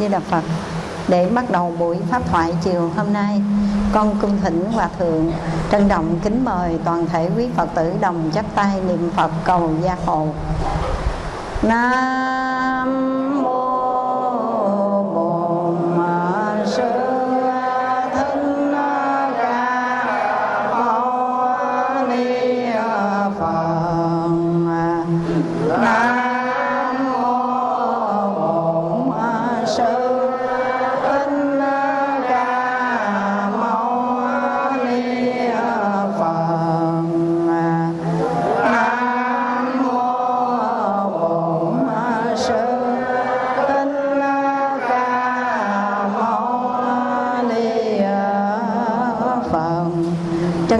Di Đà Phật. Để bắt đầu buổi pháp thoại chiều hôm nay, con cung thỉnh hòa thượng trân trọng kính mời toàn thể quý Phật tử đồng chắp tay niệm Phật cầu gia hộ. Nam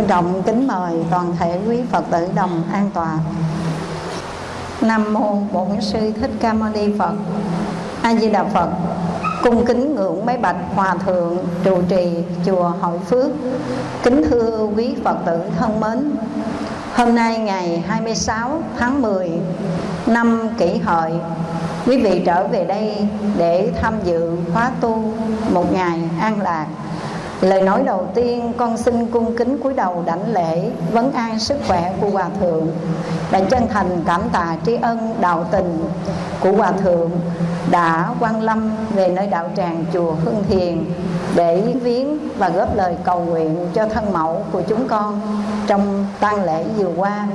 Trân trọng kính mời toàn thể quý Phật tử đồng an tọa. Nam mô Bổn Sư Thích Ca Mâu Ni Phật. A Di Đà Phật. Cung kính ngưỡng mấy bạch hòa thượng trụ trì chùa Hội Phước. Kính thưa quý Phật tử thân mến. Hôm nay ngày 26 tháng 10 năm Kỷ Hợi, quý vị trở về đây để tham dự khóa tu một ngày an lạc. Lời nói đầu tiên, con xin cung kính cúi đầu đảnh lễ, vấn an sức khỏe của Hòa Thượng. Và chân thành cảm tạ tri ân, đạo tình của Hòa Thượng Đã quan lâm về nơi đạo tràng chùa Hưng Thiền Để viếng và góp lời cầu nguyện cho thân mẫu của chúng con Trong tang lễ vừa qua.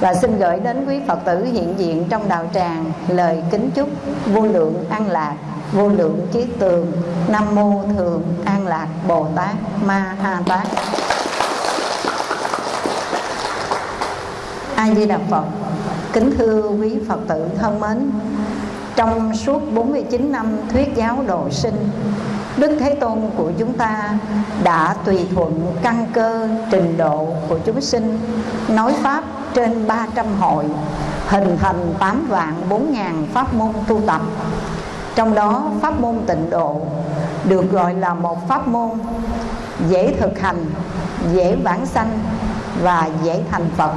Và xin gửi đến quý Phật tử hiện diện trong đạo tràng Lời kính chúc vô lượng an lạc, vô lượng trí tường. Nam mô thường an lạc bồ tát ma ha tát. A di đà phật, kính thưa quý phật tử thân mến, trong suốt 49 năm thuyết giáo độ sinh, Đức Thế Tôn của chúng ta đã tùy thuận căn cơ trình độ của chúng sinh, Nói Pháp trên 300 hội Hình thành 8 vạn 4 ngàn pháp môn tu tập trong đó pháp môn tịnh độ được gọi là một pháp môn dễ thực hành, dễ vãng sanh và dễ thành Phật.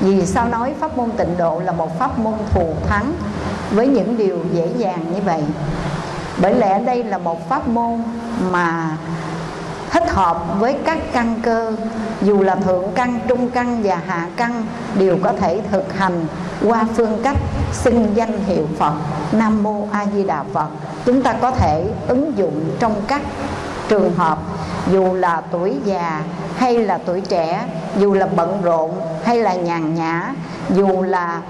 Vì sao nói pháp môn tịnh độ là một pháp môn thù thắng với những điều dễ dàng như vậy? Bởi lẽ đây là một pháp môn mà hợp với các căn cơ dù là thượng căn, trung căn và hạ căn đều có thể thực hành qua phương cách xưng danh hiệu Phật Nam Mô A Di Đà Phật. Chúng ta có thể ứng dụng trong các trường hợp dù là tuổi già hay là tuổi trẻ dù là bận rộn hay là nhàn nhã dù là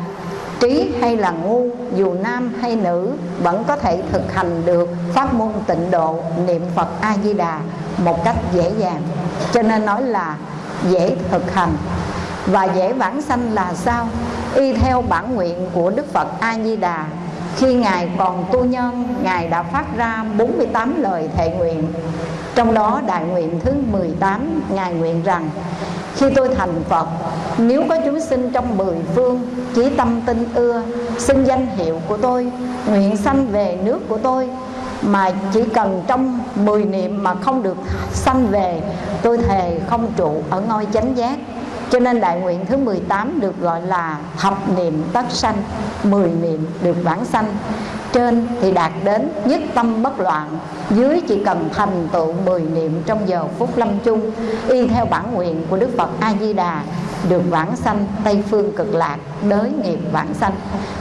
trí hay là ngu dù nam hay nữ vẫn có thể thực hành được pháp môn tịnh độ niệm Phật A Di Đà một cách dễ dàng. Cho nên nói là dễ thực hành. Và dễ vãng sanh là sao? Y theo bản nguyện của Đức Phật A Di Đà khi ngài còn tu nhân, ngài đã phát ra 48 lời thệ nguyện. Trong đó đại nguyện thứ 18 ngài nguyện rằng, khi tôi thành Phật, Nếu có chúng sinh trong mười phương, Chỉ tâm tin ưa xin danh hiệu của tôi, Nguyện sanh về nước của tôi mà chỉ cần trong mười niệm Mà không được sanh về, Tôi thề không trụ ở ngôi chánh giác. Cho nên đại nguyện thứ 18 được gọi là thập niệm tất sanh 10 niệm được vãng sanh. Trên thì đạt đến nhất tâm bất loạn. Dưới chỉ cần thành tựu 10 niệm trong giờ phút lâm chung, Y theo bản nguyện của Đức Phật A-di-đà, Được vãng sanh Tây Phương cực lạc, Đới nghiệp vãng sanh.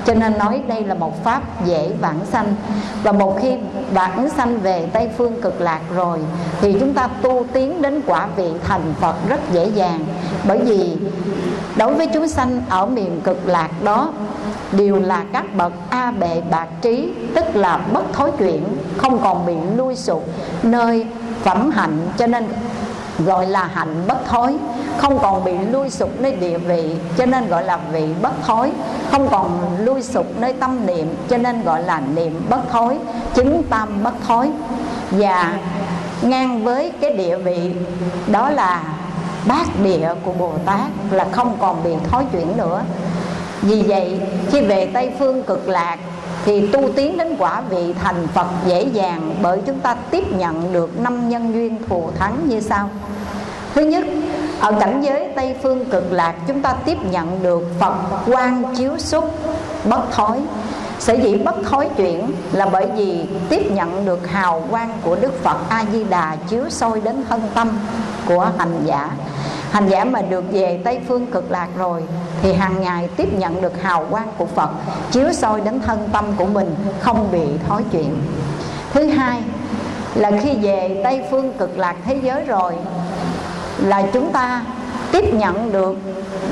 Cho nên nói đây là một pháp dễ vãng sanh. Và một khi vãng sanh về Tây Phương cực lạc rồi, Thì chúng ta tu tiến đến quả vị thành Phật rất dễ dàng. Bởi vì đối với chúng sanh ở miền cực lạc đó đều là các bậc a bệ bạc trí, tức là bất thối chuyển, không còn bị lui sụp, nơi phẩm hạnh, cho nên gọi là hạnh bất thối. Không còn bị lui sụp nơi địa vị, cho nên gọi là vị bất thối. Không còn lui sụp nơi tâm niệm, cho nên gọi là niệm bất thối chứng tâm bất thối. Và ngang với cái địa vị, đó là bát địa của Bồ Tát, là không còn bị thói chuyển nữa vì vậy khi về Tây Phương cực lạc thì tu tiến đến quả vị thành Phật dễ dàng bởi chúng ta tiếp nhận được năm nhân duyên thù thắng như sau. Thứ nhất, ở cảnh giới Tây Phương cực lạc chúng ta tiếp nhận được Phật quan chiếu xúc bất thối sở dĩ bất thối chuyển là bởi vì tiếp nhận được hào quang của đức phật a di đà chiếu soi đến thân tâm của hành giả. Hành giả mà được về tây phương cực lạc rồi, thì hàng ngày tiếp nhận được hào quang của phật chiếu soi đến thân tâm của mình, không bị thói chuyện thứ hai là khi về tây phương cực lạc thế giới rồi, là chúng ta tiếp nhận được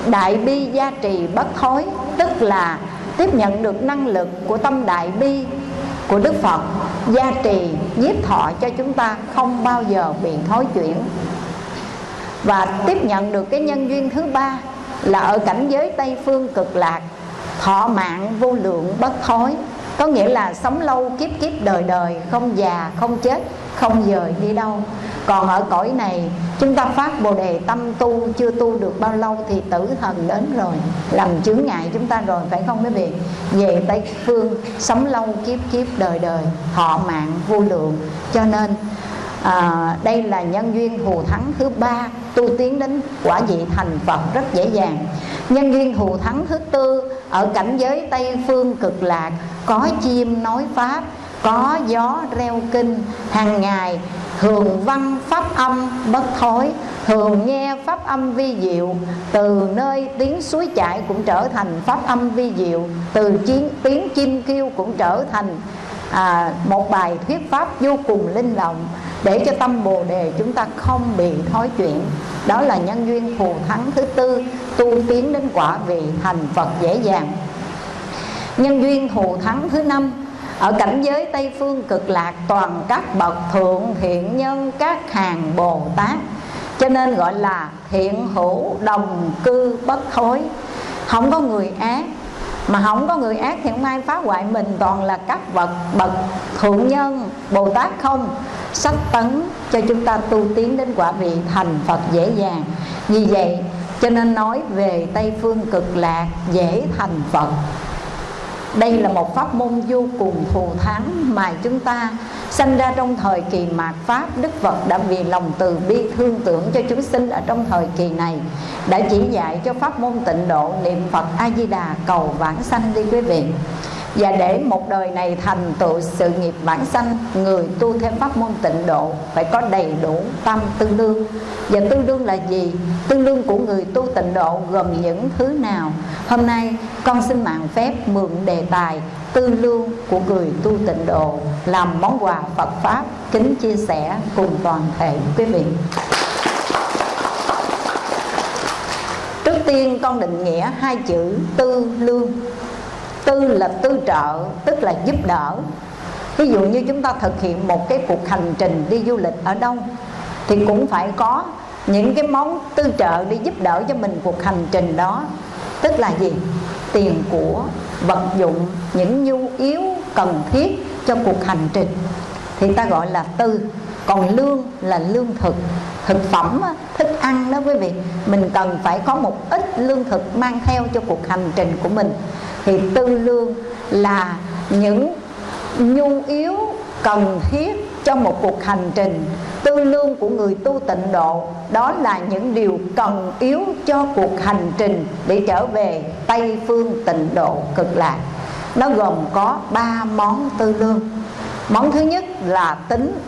đại bi gia trì bất thối, tức là tiếp nhận được năng lực của tâm đại bi, của Đức Phật, gia trì, nhiếp thọ cho chúng ta không bao giờ bị thối chuyển. Và tiếp nhận được cái nhân duyên thứ ba là ở cảnh giới Tây phương cực lạc, thọ mạng vô lượng bất thối. Có nghĩa là sống lâu kiếp kiếp đời đời, không già, không chết không dời đi đâu. Còn ở cõi này chúng ta phát bồ đề tâm tu chưa tu được bao lâu thì tử thần đến rồi làm chướng ngại chúng ta rồi phải không quý vị? Về tây phương sống lâu kiếp kiếp đời đời họ mạng vô lượng. Cho nên à, đây là nhân duyên thù thắng thứ ba tu tiến đến quả vị thành phật rất dễ dàng. Nhân duyên thù thắng thứ tư ở cảnh giới tây phương cực lạc có chim nói pháp có gió reo kinh hàng ngày thường văn pháp âm bất thối thường nghe pháp âm vi diệu từ nơi tiếng suối chảy cũng trở thành pháp âm vi diệu từ chiến, tiếng chim kêu cũng trở thành à, một bài thuyết pháp vô cùng linh động để cho tâm bồ đề chúng ta không bị thói chuyện. Đó là nhân duyên phù thắng thứ tư tu tiến đến quả vị thành phật dễ dàng. Nhân duyên thù thắng thứ năm ở cảnh giới tây phương cực lạc, toàn các bậc thượng, thiện nhân, các hàng bồ tát. Cho nên gọi là thiện hữu, đồng cư, bất thối không có người ác. Mà không có người ác thì không ai phá hoại mình. Toàn là các bậc bậc thượng nhân, bồ tát không? Sách tấn cho chúng ta tu tiến đến quả vị thành phật dễ dàng. Vì vậy, cho nên nói về tây phương cực lạc dễ thành phật đây là một pháp môn vô cùng thù thắng mà chúng ta sanh ra trong thời kỳ mạt pháp, đức phật đã vì lòng từ bi thương tưởng cho chúng sinh ở trong thời kỳ này, đã chỉ dạy cho pháp môn tịnh độ niệm phật a di đà cầu vãng sanh đi quý vị và để một đời này thành tựu sự nghiệp bản sanh, người tu theo pháp môn tịnh độ phải có đầy đủ tâm tương đương. Và tương đương là gì? Tương đương của người tu tịnh độ gồm những thứ nào? Hôm nay, con xin mạng phép mượn đề tài tư lương của người tu tịnh độ làm món quà Phật pháp kính chia sẻ cùng toàn thể quý vị. Trước tiên, con định nghĩa hai chữ tư lương tư là tư trợ, tức là giúp đỡ. Ví dụ như chúng ta thực hiện một cái cuộc hành trình đi du lịch ở đâu, thì cũng phải có những cái món tư trợ để giúp đỡ cho mình cuộc hành trình đó. Tức là gì? Tiền của, vật dụng, những nhu yếu cần thiết cho cuộc hành trình. Thì ta gọi là tư. Còn lương là lương thực. Thực phẩm, thức ăn đó quý vị. Mình cần phải có một ít lương thực mang theo cho cuộc hành trình của mình thì tư lương là những nhu yếu cần thiết cho một cuộc hành trình. Tư lương của người tu tịnh độ, đó là những điều cần yếu cho cuộc hành trình để trở về tây phương tịnh độ cực lạc. Nó gồm có ba món tư lương. Món thứ nhất là tính,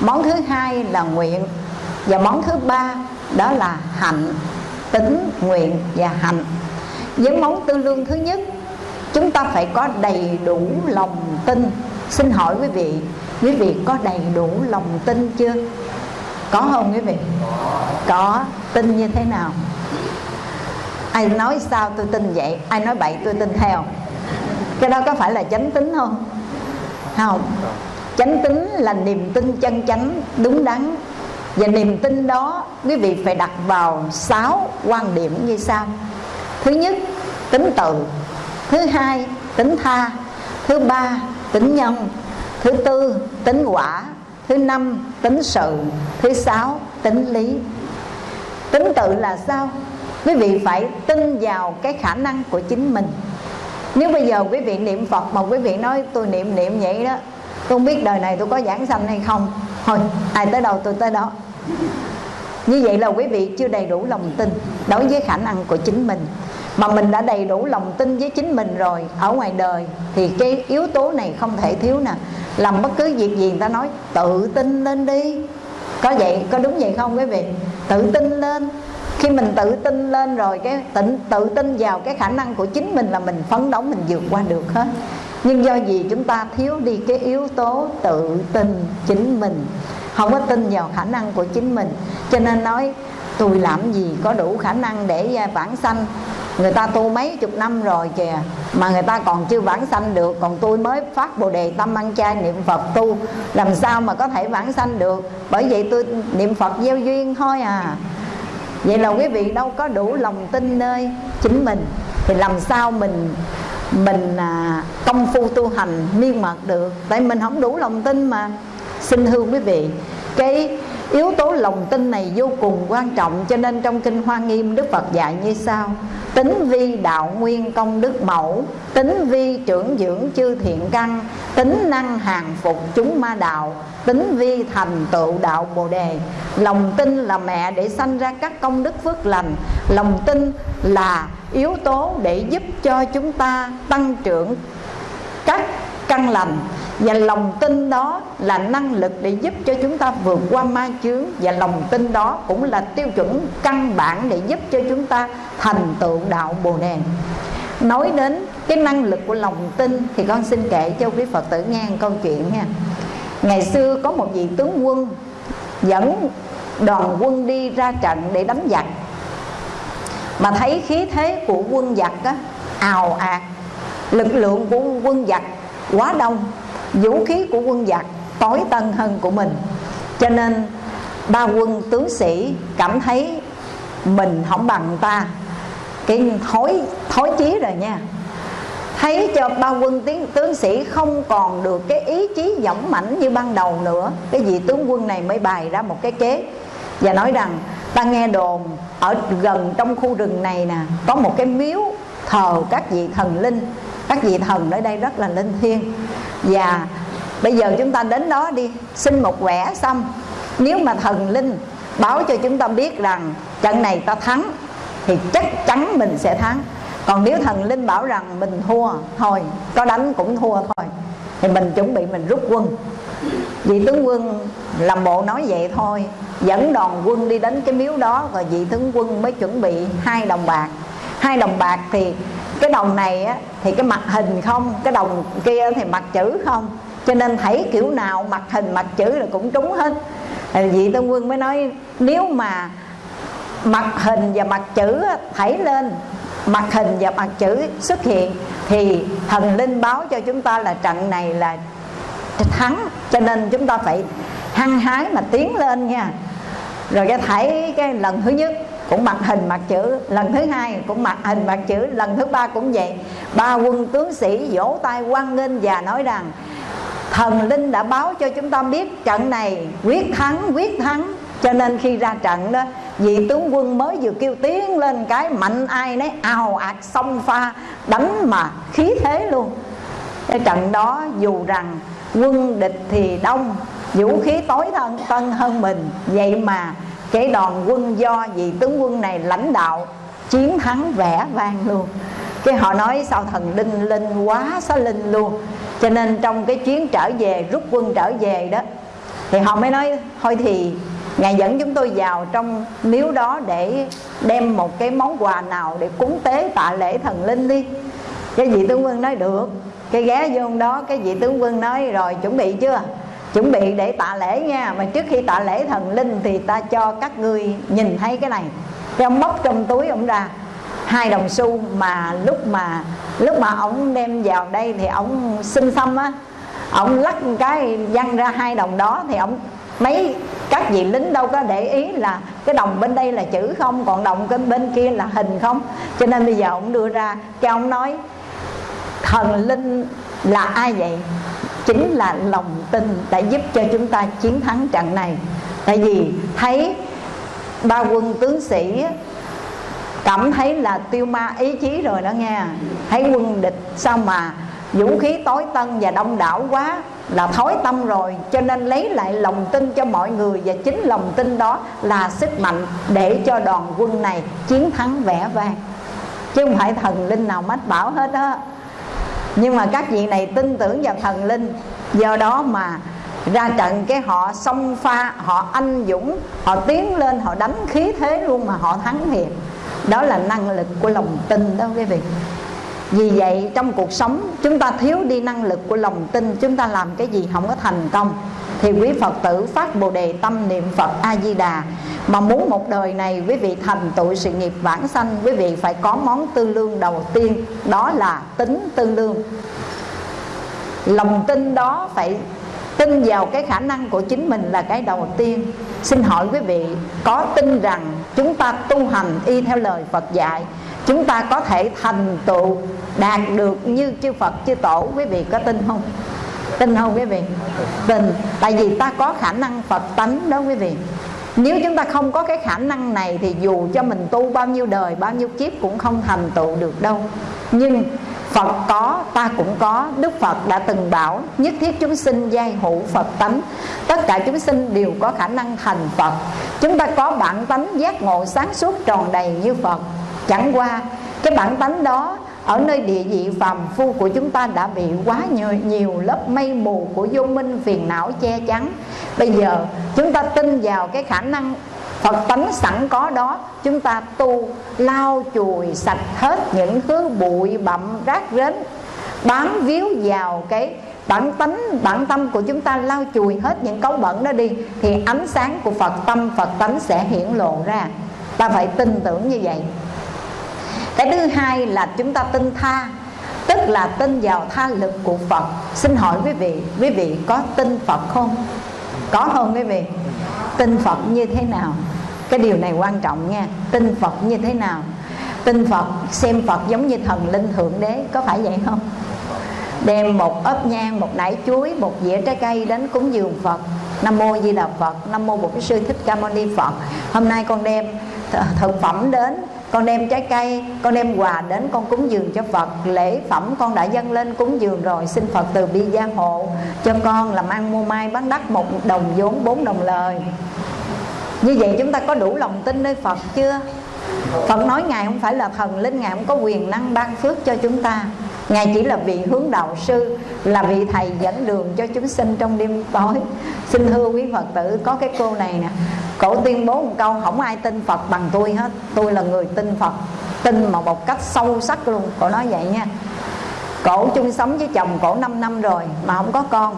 món thứ hai là nguyện, và món thứ ba đó là hạnh, tính, nguyện và hạnh với món tư lương thứ nhất. Chúng ta phải có đầy đủ lòng tin. Xin hỏi quý vị quý vị có đầy đủ lòng tin chưa? Có không quý vị? Có. Tin như thế nào? Ai nói sao tôi tin vậy? Ai nói bậy tôi tin theo? Cái đó có phải là chánh tính không? Không. Chánh tính là niềm tin chân chánh, đúng đắn. Và niềm tin đó, quý vị phải đặt vào sáu quan điểm như sau thứ nhất, tính từ. Thứ hai, tính tha. Thứ ba, tính nhân. Thứ tư, tính quả. Thứ năm, tính sự. Thứ sáu, tính lý. Tính tự là sao? Quý vị phải tin vào cái khả năng của chính mình. Nếu bây giờ quý vị niệm phật mà quý vị nói, tôi niệm niệm vậy đó, tôi không biết đời này tôi có giảng sanh hay không. Thôi, ai tới đâu tôi tới đó. Như vậy là quý vị chưa đầy đủ lòng tin đối với khả năng của chính mình mà mình đã đầy đủ lòng tin với chính mình rồi ở ngoài đời thì cái yếu tố này không thể thiếu nè. Làm bất cứ việc gì người ta nói tự tin lên đi. Có vậy có đúng vậy không quý vị? Tự tin lên. Khi mình tự tin lên rồi cái tự, tự tin vào cái khả năng của chính mình là mình phấn đấu mình vượt qua được hết. Nhưng do gì chúng ta thiếu đi cái yếu tố tự tin chính mình? Không có tin vào khả năng của chính mình. Cho nên nói tôi làm gì có đủ khả năng để à, vãng sanh? Người ta tu mấy chục năm rồi kìa mà người ta còn chưa vãng sanh được. Còn tôi mới phát bồ đề tâm ăn chay niệm phật tu làm sao mà có thể vãng sanh được? Bởi vậy tôi niệm phật gieo duyên thôi à. Vậy là quý vị đâu có đủ lòng tin nơi chính mình. Thì làm sao mình mình à, công phu tu hành miên mật được? Tại mình không đủ lòng tin mà. Xin thưa quý vị cái yếu tố lòng tin này vô cùng quan trọng, cho nên trong kinh hoa nghiêm đức phật dạy như sau. Tính vi đạo nguyên công đức mẫu, tính vi trưởng dưỡng chư thiện căn, tính năng hàng phục chúng ma đạo, tính vi thành tựu đạo bồ đề. Lòng tin là mẹ để sanh ra các công đức phước lành. Lòng tin là yếu tố để giúp cho chúng ta tăng trưởng các căn lành và lòng tin đó là năng lực để giúp cho chúng ta vượt qua ma chướng. Và lòng tin đó cũng là tiêu chuẩn căn bản để giúp cho chúng ta thành tựu đạo bồ đề. Nói đến cái năng lực của lòng tin thì con xin kể cho quý phật tử nghe một câu chuyện nha. Ngày xưa có một vị tướng quân dẫn đoàn quân đi ra trận để đánh giặc. Mà thấy khí thế của quân giặc á, ào ạt lực lượng của quân giặc quá đông vũ khí của quân giặc, tối tân hơn của mình. Cho nên, ba quân tướng sĩ cảm thấy mình không bằng ta. Cái thối thối chí rồi nha. Thấy cho ba quân tiến tướng sĩ không còn được cái ý chí dũng mãnh như ban đầu nữa, cái vị tướng quân này mới bày ra một cái kế và nói rằng, ta nghe đồn, ở gần trong khu rừng này nè, có một cái miếu thờ các vị thần linh các vị thần ở đây rất là linh thiêng. Và bây giờ chúng ta đến đó đi, xin một quẻ xong nếu mà thần linh báo cho chúng ta biết rằng trận này ta thắng, thì chắc chắn mình sẽ thắng. Còn nếu thần linh bảo rằng mình thua thôi, có đánh cũng thua thôi, thì mình chuẩn bị mình rút quân. Vị tướng quân làm bộ nói vậy thôi, dẫn đoàn quân đi đến cái miếu đó rồi vị tướng quân mới chuẩn bị hai đồng bạc hai đồng bạc thì cái đồng này á, thì cái mặt hình không cái đồng kia thì mặt chữ không. Cho nên thấy kiểu nào mặt hình mặt chữ là cũng trúng hết. Vị tướng quân mới nói nếu mà mặt hình và mặt chữ thảy lên mặt hình và mặt chữ xuất hiện thì thần linh báo cho chúng ta là trận này là thắng. Cho nên chúng ta phải hăng hái mà tiến lên nha. Rồi cái thấy cái lần thứ nhất cũng mặt hình mặt chữ. Lần thứ hai cũng mặt hình mặt chữ. Lần thứ ba cũng vậy. Ba quân tướng sĩ vỗ tay quan nghênh và nói rằng, thần linh đã báo cho chúng ta biết trận này quyết thắng quyết thắng. Cho nên khi ra trận đó, vị tướng quân mới vừa kêu tiếng lên cái mạnh ai nấy, ào ạt, xông pha, đánh mà khí thế luôn. Cái trận đó dù rằng quân địch thì đông, vũ khí tối thân, tân hơn mình, vậy mà cái đoàn quân do vị tướng quân này lãnh đạo chiến thắng vẻ vang luôn. Cái họ nói sao thần linh linh quá xá linh luôn. Cho nên trong cái chuyến trở về, rút quân trở về đó, thì họ mới nói, thôi thì ngài dẫn chúng tôi vào trong miếu đó để đem một cái món quà nào để cúng tế tạ lễ thần linh đi. Cái vị tướng quân nói, được. Cái ghé vô đó, cái vị tướng quân nói, rồi chuẩn bị chưa? Chuẩn bị để tạ lễ nha. Mà trước khi tạ lễ thần linh thì ta cho các ngươi nhìn thấy cái này. Cái ông móc trong túi ông ra. Hai đồng xu mà lúc mà lúc mà ông đem vào đây thì ông xin xăm á. Ông lắc cái văng ra hai đồng đó thì ông mấy các vị lính đâu có để ý là cái đồng bên đây là chữ không, còn đồng cái bên kia là hình không. Cho nên bây giờ ông đưa ra cho ông nói, thần linh là ai vậy? Chính là lòng tin đã giúp cho chúng ta chiến thắng trận này. Tại vì thấy ba quân tướng sĩ cảm thấy là tiêu ma ý chí rồi đó nghe. Thấy quân địch sao mà vũ khí tối tân và đông đảo quá là thối tâm rồi. Cho nên lấy lại lòng tin cho mọi người và chính lòng tin đó là sức mạnh để cho đoàn quân này chiến thắng vẻ vang. Chứ không phải thần linh nào mách bảo hết á nhưng mà các vị này tin tưởng vào thần linh. Do đó mà ra trận cái họ xông pha, họ anh dũng, họ tiến lên, họ đánh khí thế luôn mà họ thắng thiệt đó là năng lực của lòng tin đó quý vị. Vì vậy trong cuộc sống, chúng ta thiếu đi năng lực của lòng tin, chúng ta làm cái gì không có thành công thì quý phật tử phát bồ đề tâm niệm phật a di đà mà muốn một đời này, quý vị thành tựu sự nghiệp vãng sanh, quý vị phải có món tư lương đầu tiên, đó là tính tư lương. Lòng tin đó phải tin vào cái khả năng của chính mình là cái đầu tiên. Xin hỏi quý vị, có tin rằng chúng ta tu hành y theo lời phật dạy, chúng ta có thể thành tựu đạt được như chư phật, chư tổ, quý vị có tin không? Tin không quý vị. Tin. Tại vì ta có khả năng phật tánh đó quý vị. Nếu chúng ta không có cái khả năng này thì dù cho mình tu bao nhiêu đời bao nhiêu kiếp cũng không thành tựu được đâu. Nhưng Phật có, ta cũng có. Đức Phật đã từng bảo Nhất thiết chúng sinh giai hữu Phật tánh. Tất cả chúng sinh đều có khả năng thành Phật. Chúng ta có bản tánh giác ngộ sáng suốt tròn đầy như Phật. Chẳng qua cái bản tánh đó ở nơi địa vị phàm phu của chúng ta đã bị quá nhiều, nhiều lớp mây mù của vô minh phiền não che chắn. Bây giờ chúng ta tin vào cái khả năng Phật tánh sẵn có đó Chúng ta tu lau chùi sạch hết những thứ bụi bặm rác rến Bám víu vào cái bản tánh, bản tâm của chúng ta lau chùi hết những cấu bẩn đó đi Thì ánh sáng của Phật tâm, Phật tánh sẽ hiển lộ ra. Ta phải tin tưởng như vậy. Cái thứ hai là chúng ta tin tha Tức là tin vào tha lực của Phật. Xin hỏi quý vị, quý vị có tin Phật không? Có không quý vị? tin Phật như thế nào? Cái điều này quan trọng nha. Tin Phật như thế nào? Tin Phật xem Phật giống như thần linh thượng đế có phải vậy không? Đem một ớp nhang một nải chuối một dĩa trái cây đến cúng dường Phật. Nam mô Di Đà Phật Nam mô Bổn Sư Thích Ca Mâu Ni Phật. Hôm nay con đem thực phẩm đến con đem trái cây, con đem quà đến con cúng dường cho Phật. Lễ phẩm con đã dâng lên cúng dường rồi, xin Phật từ bi gia hộ. Cho con làm ăn mua mai bán đắt một đồng vốn, bốn đồng lời. Như vậy chúng ta có đủ lòng tin nơi Phật chưa? Phật nói Ngài không phải là thần linh, Ngài không có quyền năng ban phước cho chúng ta. Ngài chỉ là vị hướng đạo sư, Là vị thầy dẫn đường cho chúng sinh trong đêm tối. Xin thưa quý Phật tử, Có cái cô này nè, Cổ tuyên bố một câu, Không ai tin Phật bằng tôi hết, Tôi là người tin Phật. Tin mà một cách sâu sắc luôn, Cổ nói vậy nha. Cổ chung sống với chồng cổ 5 năm rồi Mà không có con,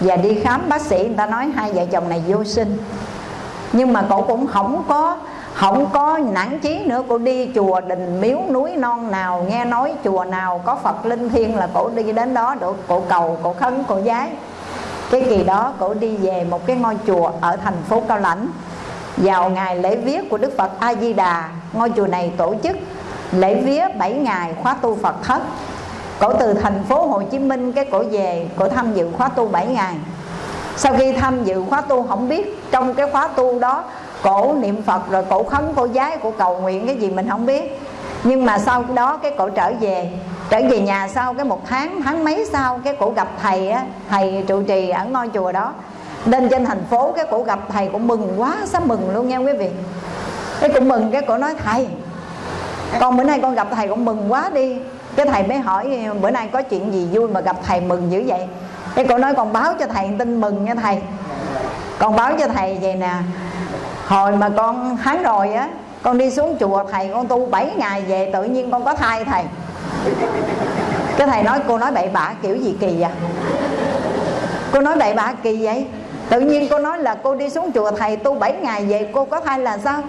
Và đi khám bác sĩ người ta nói hai vợ chồng này vô sinh. Nhưng mà cổ cũng không có không có nản chí nữa, cô đi chùa đình miếu núi non nào, nghe nói chùa nào có phật linh thiêng là cổ đi đến đó được. Cổ cầu, cổ khấn, cổ giái cái kỳ đó cổ đi về một cái ngôi chùa ở thành phố cao lãnh. Vào ngày lễ viết của đức phật a di đà ngôi chùa này tổ chức lễ vía 7 ngày khóa tu phật thất. Cổ từ thành phố hồ chí minh cái cổ về, cổ tham dự khóa tu 7 ngày. Sau khi tham dự khóa tu, không biết trong cái khóa tu đó cổ niệm phật rồi cổ khấn, cổ giái cổ cầu nguyện, cái gì mình không biết. Nhưng mà sau đó cái cổ trở về trở về nhà sau cái một tháng tháng mấy sau cái cổ gặp thầy á, thầy trụ trì ở ngôi chùa đó. Lên trên thành phố cái cổ gặp thầy cũng mừng quá sá mừng luôn nha quý vị. Cái cũng mừng, cái cổ nói, thầy, con bữa nay con gặp thầy cũng mừng quá đi. Cái thầy mới hỏi, bữa nay có chuyện gì vui mà gặp thầy mừng dữ vậy? Cái cổ nói, con báo cho thầy tin mừng nha thầy. Con báo cho thầy vậy nè hồi mà con tháng rồi á, con đi xuống chùa, thầy con tu 7 ngày về, tự nhiên con có thai thầy. Cái thầy nói, cô nói bậy bạ kiểu gì kỳ vậy? Cô nói bậy bạ kỳ vậy? Tự nhiên cô nói là cô đi xuống chùa, thầy tu 7 ngày về, cô có thai là sao?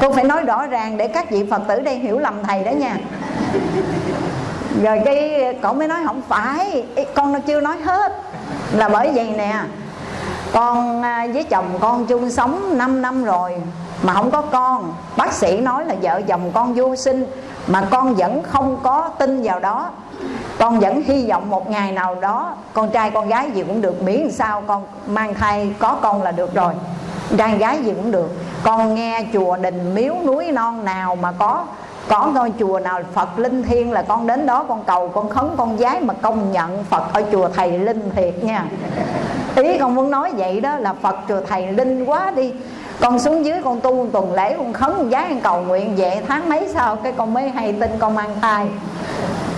Cô phải nói rõ ràng để các vị phật tử đây hiểu lầm thầy đó nha. Rồi cái, cậu mới nói không phải, con nó chưa nói hết. Là bởi vậy nè con à, với chồng con chung sống 5 năm rồi mà không có con. Bác sĩ nói là vợ chồng con vô sinh mà con vẫn không có tin vào đó. Con vẫn hy vọng một ngày nào đó con trai con gái gì cũng được, miễn sao con mang thai có con là được rồi. Trai gái gì cũng được. Con nghe chùa đình miếu núi non nào mà có có ngôi chùa nào Phật linh thiêng là con đến đó con cầu, con khấn, con giái mà công nhận Phật ở chùa thầy linh thiệt nha. Ý con muốn nói vậy đó là Phật chùa thầy linh quá đi. Con xuống dưới con tu tuần lễ, con khấn, con giái con cầu nguyện vậy tháng mấy sau cái con mới hay tin con mang thai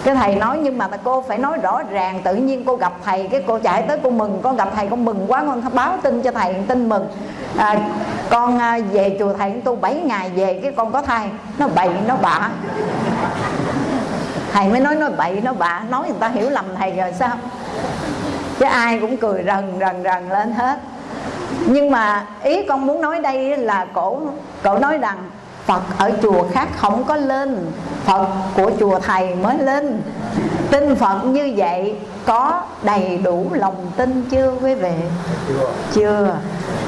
cái thầy nói nhưng mà cô phải nói rõ ràng tự nhiên cô gặp thầy cái cô chạy tới cô mừng con gặp thầy con mừng quá con báo tin cho thầy tin mừng. À, con à, về chùa thầy tu 7 ngày về cái con có thai nó bậy nó bạ. Thầy mới nói nó bậy nó bạ. Nói người ta hiểu lầm thầy rồi sao? Chứ ai cũng cười rần rần rần lên hết. Nhưng mà ý con muốn nói đây là cổ cổ nói rằng Phật ở chùa khác không có lên. Phật của chùa thầy mới lên. Tin Phật như vậy có đầy đủ lòng tin chưa quý vị? Chưa.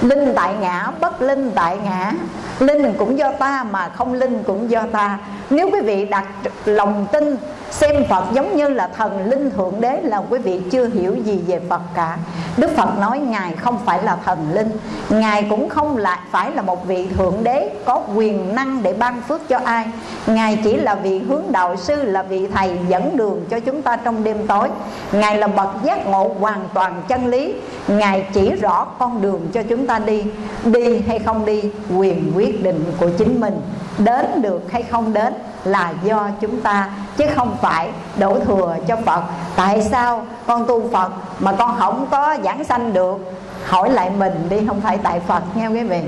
Linh tại ngã, bất linh tại ngã. Linh cũng do ta mà không linh cũng do ta. Nếu quý vị đặt lòng tin xem Phật giống như là thần linh thượng đế là quý vị chưa hiểu gì về Phật cả. Đức Phật nói Ngài không phải là thần linh. Ngài cũng không là phải là một vị thượng đế có quyền năng để ban phước cho ai. Ngài chỉ là vị hướng đạo sư là vị thầy dẫn đường cho chúng ta trong đêm tối. Ngài Ngài là bậc giác ngộ hoàn toàn chân lý. Ngài chỉ rõ con đường cho chúng ta đi. Đi hay không đi, quyền quyết định của chính mình. Đến được hay không đến là do chúng ta, chứ không phải đổ thừa cho Phật. Tại sao con tu Phật mà con không có giảng sanh được? Hỏi lại mình đi, không phải tại Phật nghe quý vị.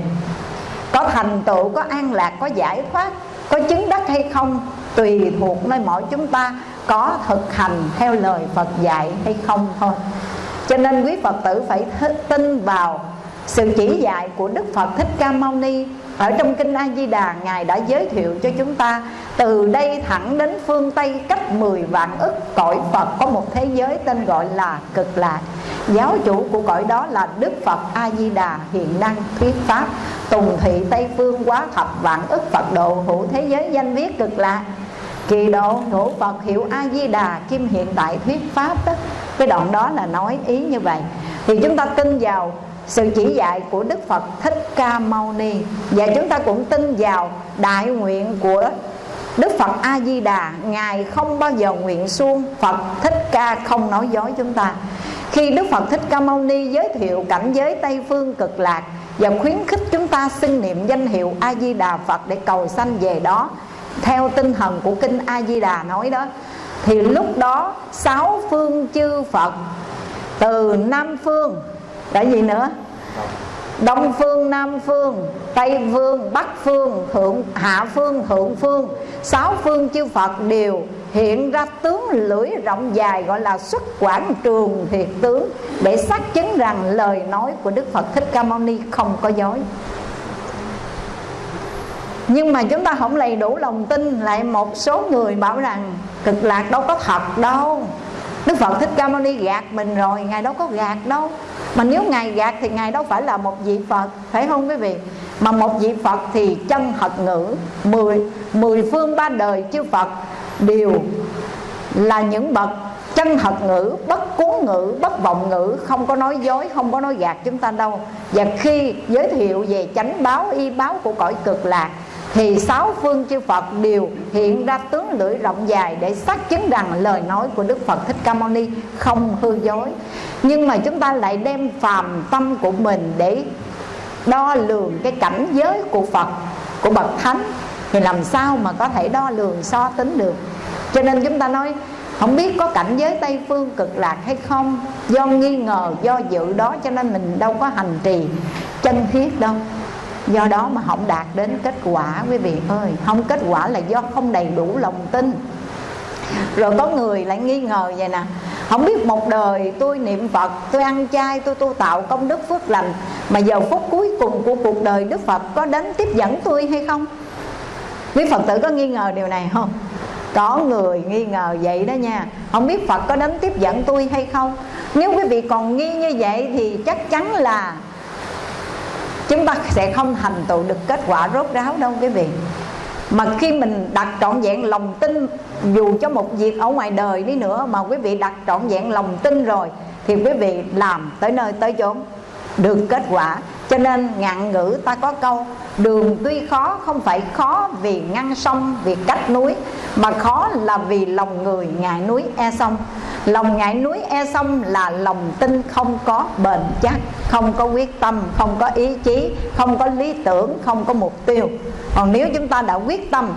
Có thành tựu, có an lạc, có giải thoát, có chứng đắc hay không, tùy thuộc nơi mỗi chúng ta có thực hành theo lời Phật dạy hay không thôi. Cho nên quý Phật tử phải tin vào sự chỉ dạy của Đức Phật Thích Ca Mâu Ni. Ở trong kinh A Di Đà, ngài đã giới thiệu cho chúng ta, từ đây thẳng đến phương Tây cách 10 vạn ức cõi Phật có một thế giới tên gọi là cực lạc. Giáo chủ của cõi đó là Đức Phật A Di Đà, hiện năng thuyết pháp, tùng thị Tây phương quá thập vạn ức Phật độ hữu thế giới danh viết cực lạc kỳ độ ngũ Phật hiệu A Di Đà kim hiện tại thuyết pháp đó cái đoạn đó là nói ý như vậy. Thì chúng ta tin vào sự chỉ dạy của Đức Phật Thích Ca Mâu Ni. Và chúng ta cũng tin vào đại nguyện của Đức Phật A Di Đà ngài không bao giờ nguyện suông Phật Thích Ca không nói dối chúng ta. Khi Đức Phật Thích Ca Mâu Ni giới thiệu cảnh giới Tây phương cực lạc và khuyến khích chúng ta xưng niệm danh hiệu A Di Đà Phật để cầu sanh về đó theo tinh thần của kinh A Di Đà nói đó thì lúc đó sáu phương chư Phật từ Nam phương là gì nữa? Đông phương, Nam phương, Tây phương, Bắc phương, thượng hạ phương, thượng phương Sáu phương chư Phật đều hiện ra tướng lưỡi rộng dài Gọi là xuất quảng trường thiệt tướng Để xác chứng rằng lời nói của Đức Phật Thích Ca Mâu Ni không có dối nhưng mà chúng ta không đầy đủ lòng tin lại một số người bảo rằng cực lạc đâu có thật đâu. Đức Phật Thích Ca Mâu Ni gạt mình rồi Ngài đâu có gạt đâu. Mà nếu Ngài gạt thì Ngài đâu phải là một vị Phật Phải không quý vị? Mà một vị Phật thì chân thật ngữ Mười, mười phương ba đời chư Phật Đều là những bậc chân thật ngữ bất cuốn ngữ bất vọng ngữ không có nói dối không có nói gạt chúng ta đâu. Và khi giới thiệu về chánh báo y báo của cõi cực lạc thì sáu phương chư Phật đều hiện ra tướng lưỡi rộng dài để xác chứng rằng lời nói của Đức Phật Thích Ca Mâu Ni không hư dối. Nhưng mà chúng ta lại đem phàm tâm của mình để đo lường cái cảnh giới của Phật, của bậc thánh thì làm sao mà có thể đo lường so tính được. Cho nên chúng ta nói không biết có cảnh giới Tây Phương cực lạc hay không Do nghi ngờ, do dự đó cho nên mình đâu có hành trì chân thiết đâu do đó mà không đạt đến kết quả, quý vị ơi. Không kết quả là do không đầy đủ lòng tin. Rồi có người lại nghi ngờ vậy nè. Không biết một đời tôi niệm phật, tôi ăn chay, tôi tu tạo công đức phước lành, mà giờ phút cuối cùng của cuộc đời đức phật có đến tiếp dẫn tôi hay không? Quý phật tử có nghi ngờ điều này không? Có người nghi ngờ vậy đó nha. Không biết phật có đến tiếp dẫn tôi hay không? Nếu quý vị còn nghi như vậy thì chắc chắn là chúng ta sẽ không thành tựu được kết quả rốt ráo đâu quý vị. Mà khi mình đặt trọn vẹn lòng tin, dù cho một việc ở ngoài đời đi nữa mà quý vị đặt trọn vẹn lòng tin rồi, thì quý vị làm tới nơi tới chốn, được kết quả cho nên ngạn ngữ ta có câu, đường tuy khó, không phải khó vì ngăn sông, vì cách núi, mà khó là vì lòng người ngại núi e sông. Lòng ngại núi e sông là lòng tin không có bền chắc, không có quyết tâm, không có ý chí, không có lý tưởng, không có mục tiêu. Còn nếu chúng ta đã quyết tâm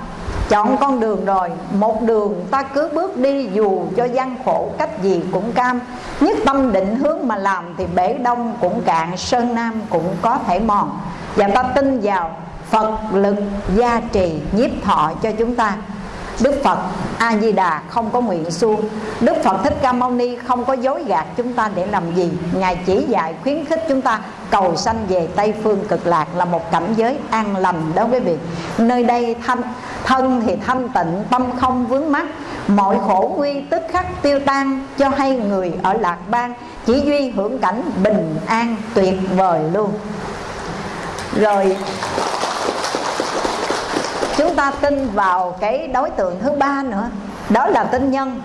chọn con đường rồi, một đường ta cứ bước đi dù cho gian khổ, cách gì cũng cam. Nhất tâm định hướng mà làm thì bể đông cũng cạn, sơn nam cũng có thể mòn. Và ta tin vào phật lực gia trì, nhiếp thọ cho chúng ta. Đức Phật A Di Đà không có nguyện suông. Đức Phật Thích Ca Mâu Ni không có dối gạt chúng ta để làm gì. Ngài chỉ dạy khuyến khích chúng ta cầu sanh về Tây Phương cực lạc là một cảnh giới an lành đó quý vị Nơi đây thanh, thân thì thanh tịnh tâm không vướng mắc. Mọi khổ nguy tức khắc tiêu tan cho hay người ở lạc bang Chỉ duy hưởng cảnh bình an tuyệt vời luôn. Rồi ta tin vào cái đối tượng thứ ba nữa. Đó là tin nhân.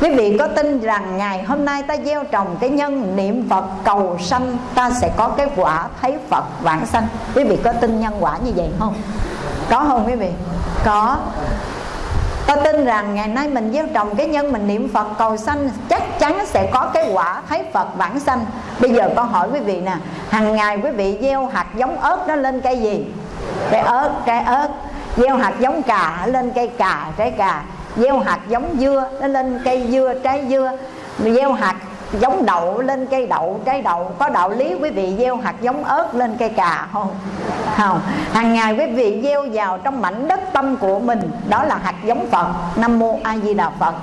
Quý vị có tin rằng ngày hôm nay ta gieo trồng cái nhân niệm phật cầu sanh ta sẽ có cái quả thấy phật vãng sanh. Quý vị có tin nhân quả như vậy không? Có không quý vị? Có. Ta tin rằng ngày nay mình gieo trồng cái nhân mình niệm Phật cầu sanh Chắc chắn sẽ có cái quả thấy Phật vãng sanh. Bây giờ con hỏi quý vị nè hàng ngày quý vị gieo hạt giống ớt nó lên cây gì? Cây ớt, cây ớt gieo hạt giống cà lên cây cà, trái cà. Gieo hạt giống dưa, nó lên cây dưa, trái dưa. Gieo hạt giống đậu, lên cây đậu, trái đậu. Có đạo lý, quý vị, gieo hạt giống ớt, lên cây cà, không? Không. Hàng ngày, quý vị, gieo vào trong mảnh đất tâm của mình. Đó là hạt giống phật. Nam mô a di đà phật.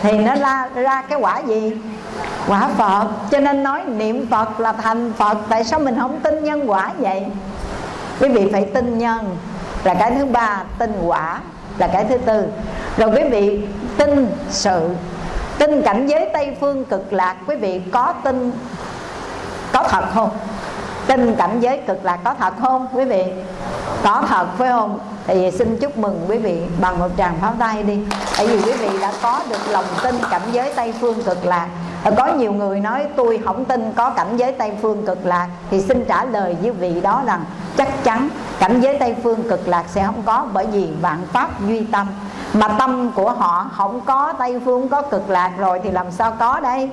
Thì nó ra ra cái quả gì? Quả phật. Cho nên nói niệm phật là thành phật. Tại sao mình không tin nhân quả vậy? Quý vị phải tin nhân là cái thứ ba tin quả. Là cái thứ tư. Rồi quý vị tin sự. Tin cảnh giới tây phương cực lạc, quý vị có tin có thật không? Tin cảnh giới cực lạc có thật không, quý vị? Có thật, phải không? Thì xin chúc mừng quý vị bằng một tràng pháo tay đi. Tại vì quý vị đã có được lòng tin cảnh giới tây phương cực lạc có nhiều người nói, tôi không tin có cảnh giới tây phương cực lạc. Thì xin trả lời với vị đó rằng, chắc chắn cảnh giới tây phương cực lạc sẽ không có bởi vì vạn pháp duy tâm. Mà tâm của họ không có tây phương, có cực lạc rồi thì làm sao có đây?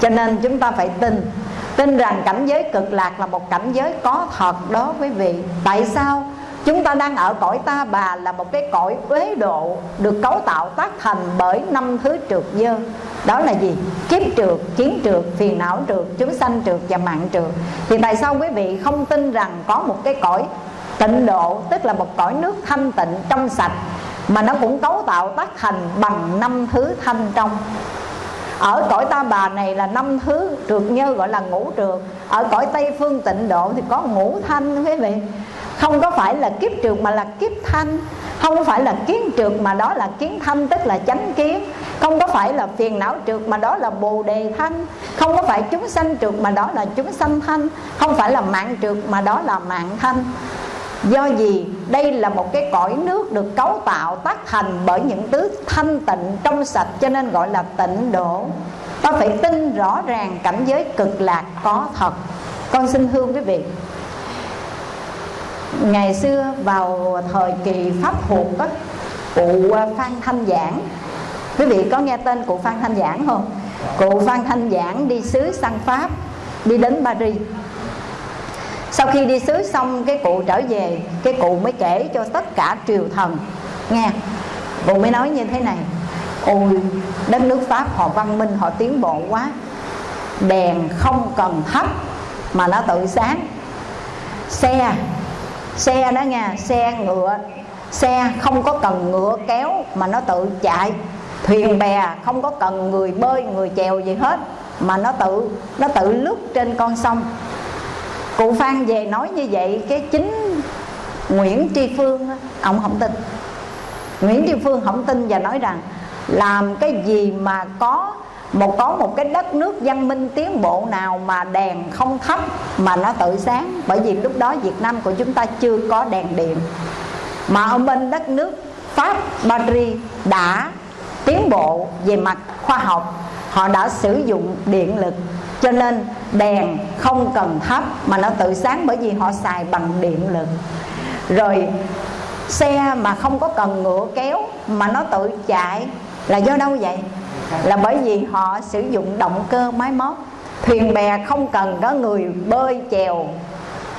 Cho nên chúng ta phải tin. Tin rằng cảnh giới cực lạc là một cảnh giới có thật đó quý vị. Tại sao? Chúng ta đang ở cõi ta bà là một cái cõi uế độ Được cấu tạo tác thành bởi năm thứ trượt dơ. Đó là gì? Kiếp trượt, chiến trượt, phiền não trượt, chúng sanh trượt và mạng trượt. Thì tại sao quý vị không tin rằng có một cái cõi tịnh độ Tức là một cõi nước thanh tịnh trong sạch Mà nó cũng cấu tạo tác thành bằng năm thứ thanh trong? Ở cõi ta bà này là năm thứ trượt nhơ gọi là ngũ trượt. Ở cõi tây phương tịnh độ thì có ngũ thanh quý vị không có phải là kiếp trượt mà là kiếp thanh. Không phải là kiến trượt mà đó là kiến thanh, tức là chánh kiến. Không có phải là phiền não trượt mà đó là bồ đề thanh. Không có phải chúng sanh trượt mà đó là chúng sanh thanh. Không phải là mạng trượt mà đó là mạng thanh. Do gì? Đây là một cái cõi nước được cấu tạo, tác thành bởi những thứ thanh tịnh trong sạch, cho nên gọi là tịnh độ. Ta phải tin rõ ràng cảnh giới cực lạc có thật. Con xin hương quý vị ngày xưa vào thời kỳ pháp thuộc đó, cụ à, phan thanh giảng. Quý vị có nghe tên cụ phan thanh giảng không? Cụ phan thanh giảng đi sứ sang pháp đi đến paris. Sau khi đi sứ xong cái cụ trở về cái cụ mới kể cho tất cả triều thần nghe. Cụ mới nói như thế này ôi đất nước pháp họ văn minh họ tiến bộ quá. Đèn không cần thấp mà nó tự sáng. Xe xe đó nha, xe ngựa. Xe không có cần ngựa kéo mà nó tự chạy. Thuyền bè không có cần người bơi, người chèo gì hết, mà nó tự nó tự lướt trên con sông. Cụ phan về nói như vậy, cái chính nguyễn tri phương ông không tin. Nguyễn tri phương không tin và nói rằng, làm cái gì mà có một có một cái đất nước văn minh tiến bộ nào mà đèn không thấp mà nó tự sáng? Bởi vì lúc đó Việt Nam của chúng ta chưa có đèn điện. Mà ở bên đất nước Pháp Paris đã tiến bộ về mặt khoa học. Họ đã sử dụng điện lực. Cho nên đèn không cần thắp mà nó tự sáng bởi vì họ xài bằng điện lực. Rồi xe mà không có cần ngựa kéo mà nó tự chạy là do đâu vậy? Là bởi vì họ sử dụng động cơ máy móc. Thuyền bè không cần có người bơi chèo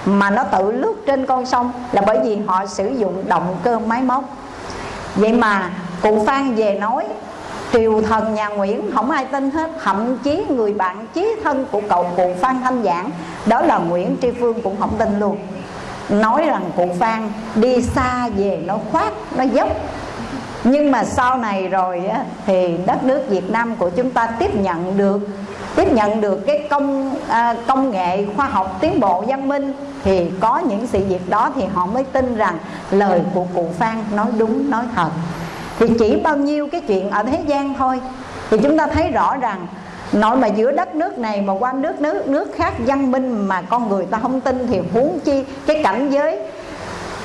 mà nó tự lướt trên con sông. Là bởi vì họ sử dụng động cơ máy móc. Vậy mà cụ phan về nói, triều thần nhà nguyễn không ai tin hết, thậm chí người bạn chí thân của cậu cụ phan thanh giảng, đó là nguyễn tri phương cũng không tin luôn. Nói rằng cụ phan đi xa về nó khoát, nó dốc nhưng mà sau này rồi á, thì đất nước Việt Nam của chúng ta tiếp nhận được tiếp nhận được cái công à, công nghệ khoa học tiến bộ văn minh thì có những sự việc đó thì họ mới tin rằng lời của cụ Phan nói đúng nói thật. Thì chỉ bao nhiêu cái chuyện ở thế gian thôi thì chúng ta thấy rõ rằng nội mà giữa đất nước này mà qua nước nước nước khác văn minh mà con người ta không tin thì huống chi cái cảnh giới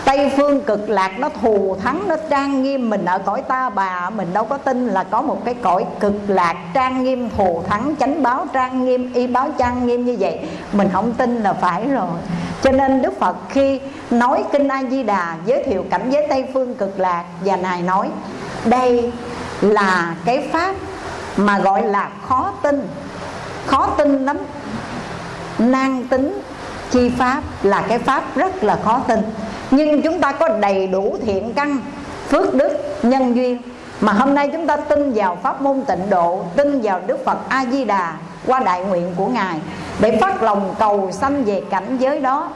Tây phương cực lạc nó thù thắng, Nó trang nghiêm mình ở cõi ta, bà Mình đâu có tin là có một cái cõi cực lạc Trang nghiêm, thù thắng, Chánh báo trang nghiêm, Y báo trang nghiêm như vậy. Mình không tin là phải rồi. Cho nên Đức Phật khi nói Kinh A-di-đà Giới thiệu cảnh giới Tây phương cực lạc, Và Ngài nói, Đây là cái pháp Mà gọi là khó tin. Khó tin lắm. Nan tính chi pháp Là cái pháp rất là khó tin nhưng chúng ta có đầy đủ thiện căn, phước đức, nhân duyên. Mà hôm nay chúng ta tin vào pháp môn tịnh độ, tin vào đức phật a di đà qua đại nguyện của ngài, để phát lòng cầu sanh về cảnh giới đó,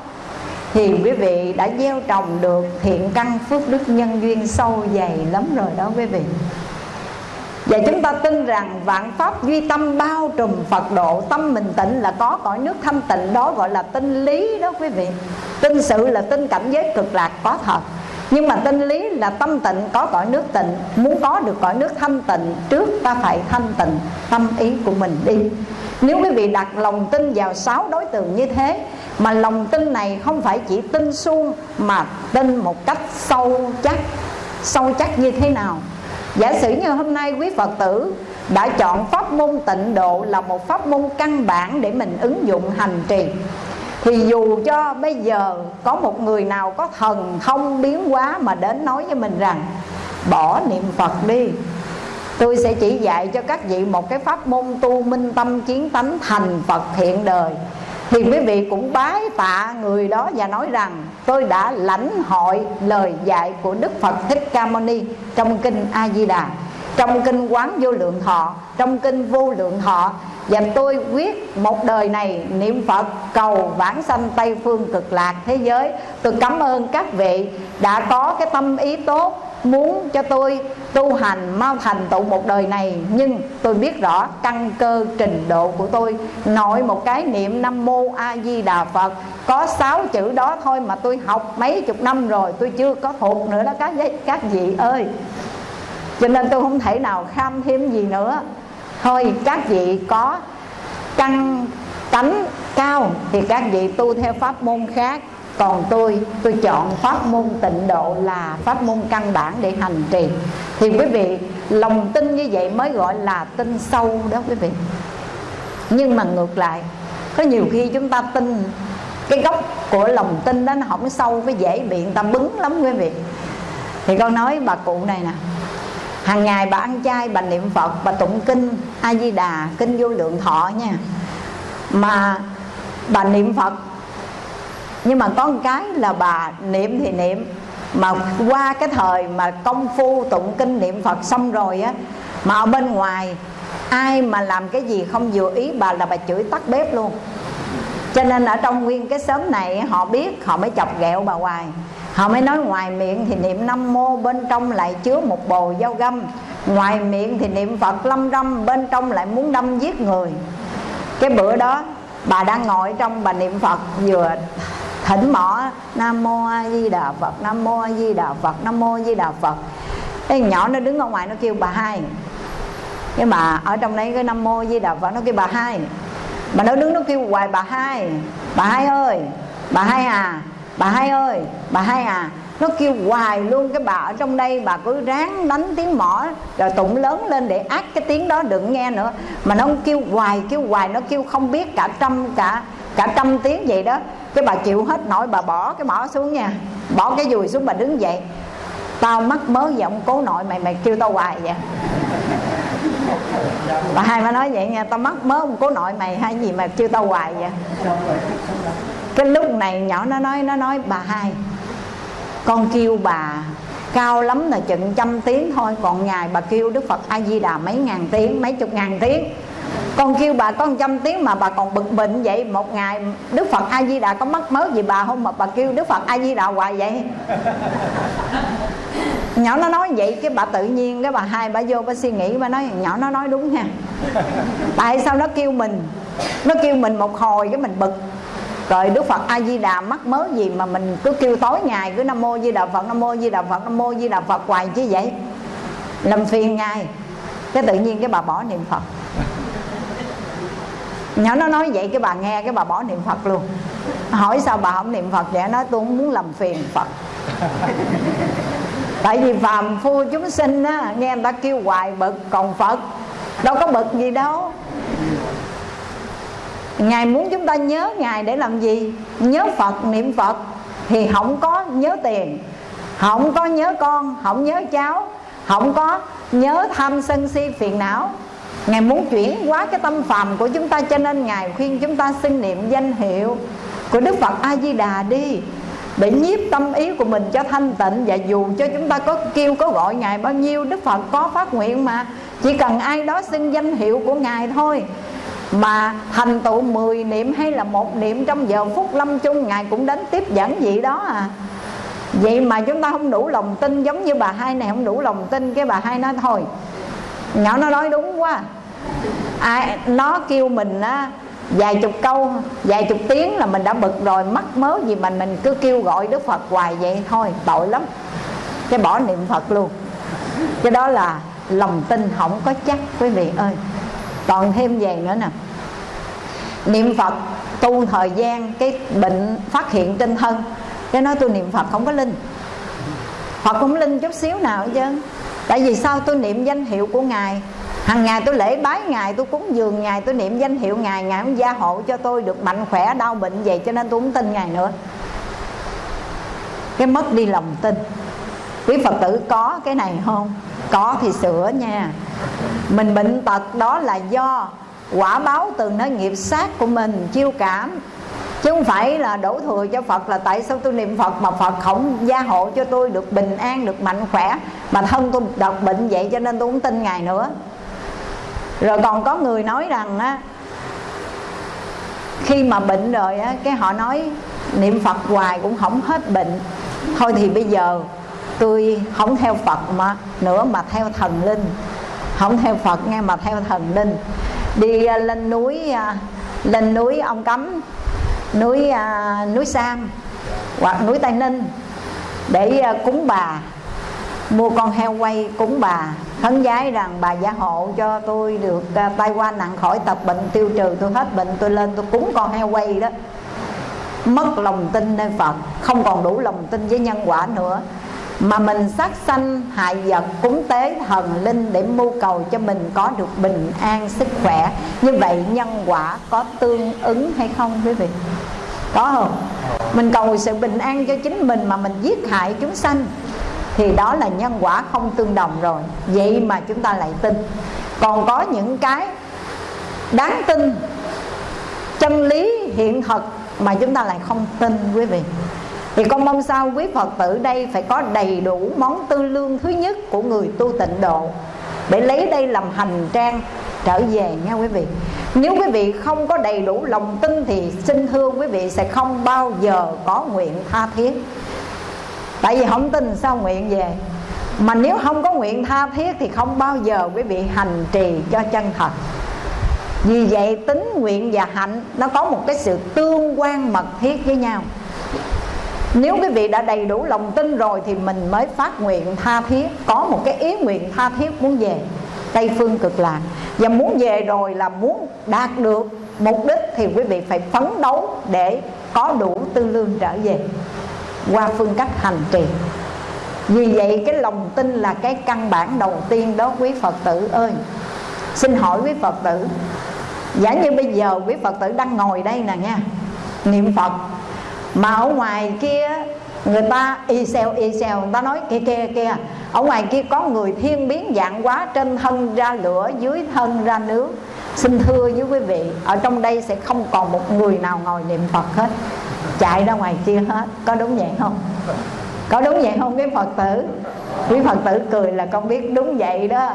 thì quý vị đã gieo trồng được thiện căn, phước đức, nhân duyên sâu dày lắm rồi đó quý vị và chúng ta tin rằng vạn pháp duy tâm bao trùm Phật độ, Tâm mình tịnh là có, cõi nước thanh tịnh, đó gọi là tinh lý đó quý vị. Tinh sự là tinh cảnh giới cực lạc, có thật. Nhưng mà tinh lý là tâm tịnh, có cõi nước tịnh. Muốn có được cõi nước thanh tịnh, Trước ta phải thanh tịnh tâm ý của mình đi. Nếu quý vị đặt lòng tin vào sáu đối tượng như thế, Mà lòng tin này không phải chỉ tin suông, Mà tin một cách sâu chắc Sâu chắc như thế nào? Giả sử như hôm nay quý Phật tử đã chọn pháp môn tịnh độ là một pháp môn căn bản để mình ứng dụng hành trì, thì dù cho bây giờ có một người nào có thần thông biến hóa mà đến nói với mình rằng, bỏ niệm Phật đi, Tôi sẽ chỉ dạy cho các vị một cái pháp môn tu minh tâm kiến tánh thành Phật thiện đời. Thì quý vị cũng bái tạ người đó và nói rằng tôi đã lãnh hội lời dạy của Đức Phật Thích Ca Mâu Ni trong kinh A Di Đà, trong kinh Quán Vô Lượng Thọ, trong kinh Vô Lượng Thọ. Và tôi quyết một đời này niệm Phật cầu vãng sanh Tây phương cực lạc thế giới. Tôi cảm ơn các vị đã có cái tâm ý tốt muốn cho tôi tu hành, mau thành tựu một đời này. Nhưng tôi biết rõ căn cơ trình độ của tôi. Nội một cái niệm nam mô a di đà phật. Có sáu chữ đó thôi mà tôi học mấy chục năm rồi. Tôi chưa có thuộc nữa đó các các vị ơi. Cho nên tôi không thể nào kham thêm gì nữa. Thôi, các vị có căn, tánh cao thì các vị tu theo pháp môn khác còn tôi tôi chọn pháp môn tịnh độ là pháp môn căn bản để hành trì. Thì quý vị, lòng tin như vậy mới gọi là tin sâu đó quý vị. Nhưng mà ngược lại, có nhiều khi chúng ta tin, cái gốc của lòng tin đó nó không sâu cái dễ bị người ta bứng lắm quý vị. Thì con nói bà cụ này nè, hàng ngày bà ăn chay, bà niệm phật, bà tụng kinh a di đà, kinh vô lượng thọ nha. Mà bà niệm phật nhưng mà có một cái là bà niệm thì niệm. Mà qua cái thời mà công phu tụng kinh niệm phật xong rồi á, mà ở bên ngoài, ai mà làm cái gì không vừa ý bà là bà chửi tắt bếp luôn. Cho nên ở trong nguyên cái xóm này họ biết, họ mới chọc ghẹo bà hoài. Họ mới nói ngoài miệng thì niệm năm mô, bên trong lại chứa một bồ dao găm. Ngoài miệng thì niệm phật lâm râm, bên trong lại muốn đâm giết người. Cái bữa đó, bà đang ngồi trong bà niệm phật vừa thỉnh mỏ, nam mô a di đà phật, nam mô a di đà phật, nam mô a di đà phật. Cái nhỏ nó đứng ở ngoài nó kêu bà hai. Nhưng mà ở trong đấy cái nam mô a di đà phật nó kêu bà hai. Mà nó đứng nó kêu hoài bà hai. Bà hai ơi, bà hai à bà hai ơi, bà hai à. Nó kêu hoài luôn cái bà ở trong đây, bà cứ ráng đánh tiếng mỏ, rồi tụng lớn lên để ác cái tiếng đó đừng nghe nữa. Mà nó kêu hoài kêu hoài, nó kêu không biết cả trăm, cả cả trăm tiếng vậy đó cái bà chịu hết nổi, bà bỏ cái mỏ xuống nha. Bỏ cái dùi xuống bà đứng dậy. Tao mắc mớ giọng cố nội, mày mày kêu tao hoài vậy. Bà hai mới nói vậy nha, tao mắc mớ ông cố nội, mày hay gì mà kêu tao hoài vậy? Cái lúc này nhỏ nó nói nó nói, bà hai, con kêu bà cao lắm là chừng trăm tiếng thôi, còn ngày bà kêu đức phật a di đà mấy ngàn tiếng, mấy chục ngàn tiếng con kêu bà có trăm tiếng mà bà còn bực bệnh vậy. Một ngày đức phật a di đà có mất mớ gì bà không? Mà bà kêu đức phật a di đà hoài vậy. Nhỏ nó nói vậy cái bà tự nhiên cái bà hai bà vô bà suy nghĩ bà nói nhỏ nó nói đúng nha tại sao nó kêu mình? Nó kêu mình một hồi cái mình bực. Rồi đức phật a di đà mắc mớ gì mà mình cứ kêu tối ngày cứ nam mô di đà phật nam mô di đà phật nam mô di đà phật hoài chứ vậy? Làm phiền ngài. Cái tự nhiên cái bà bỏ niệm phật nhỏ, nó nói vậy cái bà nghe, cái bà bỏ niệm phật luôn. Hỏi sao bà không niệm phật vậy? Nói, tôi không muốn làm phiền phật. Tại vì phàm phu chúng sinh á, nghe người ta kêu hoài bực, còn phật, đâu có bực gì đâu. Ngài muốn chúng ta nhớ ngài để làm gì? Nhớ phật, niệm phật thì không có nhớ tiền, không có nhớ con, không nhớ cháu, không có nhớ tham sân si phiền não. Ngài muốn chuyển hóa cái tâm phàm của chúng ta Cho nên Ngài khuyên chúng ta xin niệm danh hiệu Của Đức Phật A-di-đà đi, để nhiếp tâm ý của mình cho thanh tịnh. Và dù cho chúng ta có kêu, có gọi ngài bao nhiêu, đức phật có phát nguyện mà, chỉ cần ai đó xin danh hiệu của ngài thôi. Mà thành tựu 10 niệm hay là một niệm trong giờ phút lâm chung, ngài cũng đến tiếp dẫn vậy đó à. Vậy mà chúng ta không đủ lòng tin, giống như bà hai này không đủ lòng tin, cái bà hai nói thôi. Nhỏ nó nói đúng quá ai, nó kêu mình á, vài chục câu, vài chục tiếng là mình đã bực rồi, mắc mớ gì mà mình cứ kêu gọi đức phật hoài vậy thôi, tội lắm. Cái bỏ niệm phật luôn. Cái đó là lòng tin không có chắc, quý vị ơi. Còn thêm về nữa nè. Niệm phật tu thời gian, cái bệnh phát hiện trên thân cái nói tôi niệm phật không có linh. Phật không linh chút xíu nào hết trơn. Tại vì sao tôi niệm danh hiệu của ngài? Hàng ngày tôi lễ bái ngài, tôi cúng dường ngài, tôi niệm danh hiệu ngài ngài cũng gia hộ cho tôi được mạnh khỏe, đau bệnh vậy cho nên tôi không tin ngài nữa. Cái mất đi lòng tin. Quý phật tử có cái này không? Có thì sửa nha. Mình bệnh tật đó là do quả báo từ nơi nghiệp sát của mình chiêu cảm. Chứ không phải là đổ thừa cho Phật là tại sao tôi niệm Phật mà Phật không gia hộ cho tôi được bình an, được mạnh khỏe, mà thân tôi độc bệnh vậy cho nên tôi không tin ngài nữa rồi còn có người nói rằng á, khi mà bệnh rồi á, cái họ nói niệm phật hoài cũng không hết bệnh. Thôi thì bây giờ tôi không theo phật mà, nữa mà theo thần linh. Không theo phật nghe mà theo thần linh. Đi à, lên núi à, lên núi ông cấm, núi à, núi sam hoặc núi tây ninh để cúng bà, mua con heo quay cúng bà khấn giái rằng, bà gia hộ cho tôi được à, tai qua nặng khỏi tập bệnh tiêu trừ, tôi hết bệnh, tôi lên, tôi cúng con heo quay đó. Mất lòng tin nơi Phật, không còn đủ lòng tin với nhân quả nữa. Mà mình sát sanh, hại vật, cúng tế thần linh để mưu cầu cho mình có được bình an sức khỏe. Như vậy nhân quả có tương ứng hay không, quý vị? Có không? Mình cầu sự bình an cho chính mình mà mình giết hại chúng sanh thì đó là nhân quả không tương đồng rồi. Vậy mà chúng ta lại tin. Còn có những cái đáng tin chân lý hiện thực mà chúng ta lại không tin, quý vị. Thì con mong sao quý Phật tử đây phải có đầy đủ món tư lương thứ nhất của người tu tịnh độ để lấy đây làm hành trang trở về nha quý vị. Nếu quý vị không có đầy đủ lòng tin thì xin thưa quý vị sẽ không bao giờ có nguyện tha thiết tại vì không tin sao nguyện về. Mà nếu không có nguyện tha thiết thì không bao giờ quý vị hành trì cho chân thật. Vì vậy tính nguyện và hạnh nó có một cái sự tương quan mật thiết với nhau. Nếu quý vị đã đầy đủ lòng tin rồi thì mình mới phát nguyện tha thiết, có một cái ý nguyện tha thiết muốn về. Tây phương cực lạc. Và muốn về rồi là muốn đạt được mục đích thì quý vị phải phấn đấu để có đủ tư lương trở về qua phương cách hành trì. Vì vậy, cái lòng tin là cái căn bản đầu tiên đó, quý Phật tử ơi. Xin hỏi quý Phật tử, Giả như bây giờ quý Phật tử đang ngồi đây nè nha, Niệm Phật, Mà ở ngoài kia Người ta y xèo y xèo, Người ta nói kia kia kia. Ở ngoài kia có người thiên biến dạng quá, Trên thân ra lửa, dưới thân ra nước. Xin thưa với quý vị, Ở trong đây sẽ không còn một người nào ngồi niệm Phật hết Chạy ra ngoài kia hết Có đúng vậy không? Có đúng vậy không quý Phật tử? Quý Phật tử cười là con biết đúng vậy đó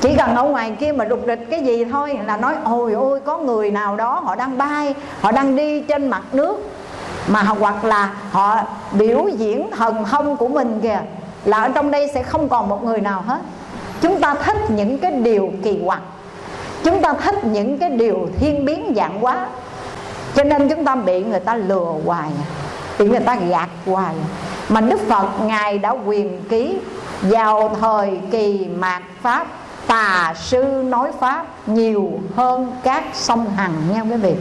chỉ cần ở ngoài kia mà rục rịch cái gì thôi là nói, ôi ôi, có người nào đó họ đang bay, họ đang đi trên mặt nước mà hoặc là họ biểu diễn thần thông của mình kìa, là ở trong đây sẽ không còn một người nào hết chúng ta thích những cái điều kỳ quặc. Chúng ta thích những cái điều thiên biến dạng quá cho nên chúng ta bị người ta lừa hoài, bị người ta gạt hoài. Mà đức phật, ngài đã quyền ký vào thời kỳ mạt pháp, tà sư nói pháp nhiều hơn các sông hằng nha quý vị.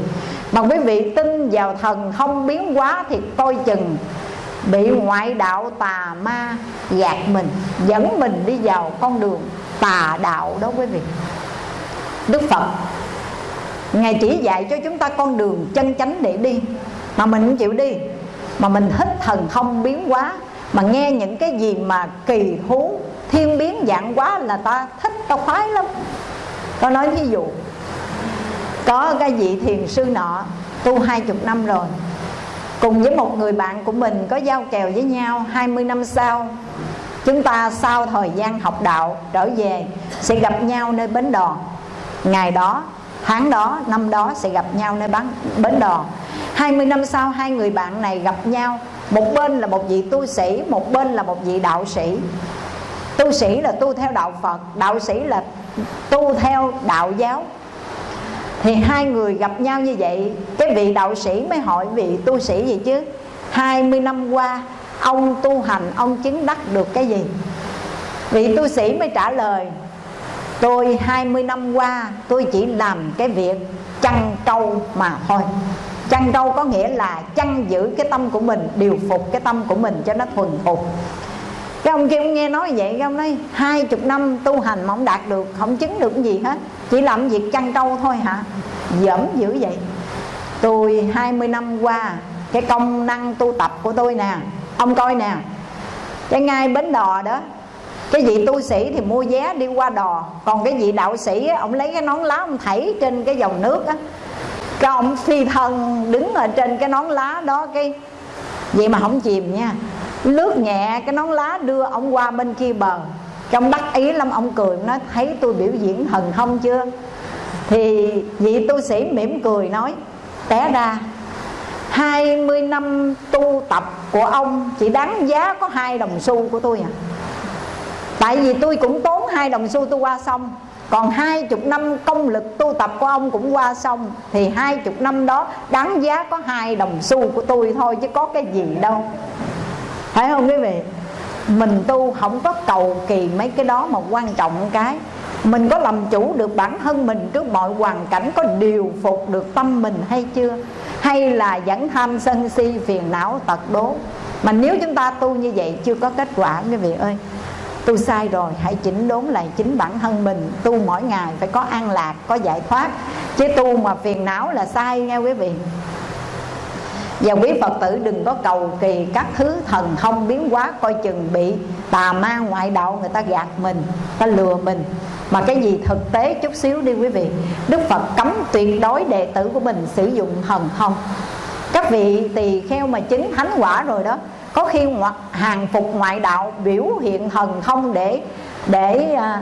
Mà quý vị tin vào thần thông biến hóa thì coi chừng bị ngoại đạo tà ma gạt mình, dẫn mình đi vào con đường tà đạo đó quý vị. Đức phật, ngài chỉ dạy cho chúng ta con đường chân chánh để đi. Mà mình không chịu đi, mà mình thích thần không biến quá mà nghe những cái gì mà kỳ thú thiên biến dạng quá là ta thích, ta khoái lắm. Tôi nói ví dụ, có cái vị thiền sư nọ tu hai chục năm rồi cùng với một người bạn của mình có giao kèo với nhau 20 năm sau chúng ta sau thời gian học đạo trở về sẽ gặp nhau nơi bến đò. Ngày đó tháng đó năm đó sẽ gặp nhau nơi bán, bến đò. 20 năm sau hai người bạn này gặp nhau. Một bên là một vị tu sĩ một bên là một vị đạo sĩ. Tu sĩ là tu theo đạo phật đạo sĩ là tu theo đạo giáo thì hai người gặp nhau như vậy, cái vị đạo sĩ mới hỏi, vị tu sĩ gì chứ? 20 năm qua, ông tu hành, ông chứng đắc được cái gì? Vị tu sĩ mới trả lời, tôi 20 năm qua, tôi chỉ làm cái việc chăn trâu mà thôi. Chăn trâu có nghĩa là chăn giữ cái tâm của mình, điều phục cái tâm của mình cho nó thuần phục cái ông kia ông nghe nói vậy cái ông nói hai chục năm tu hành mà không đạt được không chứng được gì hết. Chỉ làm việc chăn trâu thôi hả? Dẫm dữ vậy. Tôi 20 năm qua cái công năng tu tập của tôi nè ông coi nè. Cái ngay bến đò đó cái vị tu sĩ thì mua vé đi qua đò. Còn cái vị đạo sĩ á, ông lấy cái nón lá ông thảy trên cái dòng nước á. Cái ông phi thân đứng ở trên cái nón lá đó cái vậy mà không chìm nha lướt nhẹ, cái nón lá đưa ông qua bên kia bờ. Trong đắc ý lắm, ông cười nói, thấy tôi biểu diễn thần thông chưa? Thì vị tu sĩ mỉm cười nói, té ra. 20 năm tu tập của ông chỉ đáng giá có hai đồng xu của tôi à. Tại vì tôi cũng tốn hai đồng xu tôi qua xong, còn hai chục năm công lực tu tập của ông cũng qua xong, Thì hai chục năm đó đáng giá có hai đồng xu của tôi thôi, Chứ có cái gì đâu phải không quý vị? Mình tu không có cầu kỳ mấy cái đó mà quan trọng cái. Mình có làm chủ được bản thân mình trước mọi hoàn cảnh, có điều phục được tâm mình hay chưa? Hay là vẫn tham sân si, phiền não, tật đố? Mà nếu chúng ta tu như vậy, chưa có kết quả, quý vị ơi. Tu sai rồi, hãy chỉnh đốn lại chính bản thân mình. Tu mỗi ngày phải có an lạc, có giải thoát. Chứ tu mà phiền não là sai nghe quý vị và quý Phật tử đừng có cầu kỳ các thứ thần thông biến hóa Coi chừng bị tà ma ngoại đạo người ta gạt mình, Ta lừa mình. Mà cái gì thực tế chút xíu đi quý vị, Đức Phật cấm tuyệt đối đệ tử của mình sử dụng thần thông. Các vị tỳ kheo mà chứng thánh quả rồi đó, Có khi hàng phục ngoại đạo biểu hiện thần thông để để à,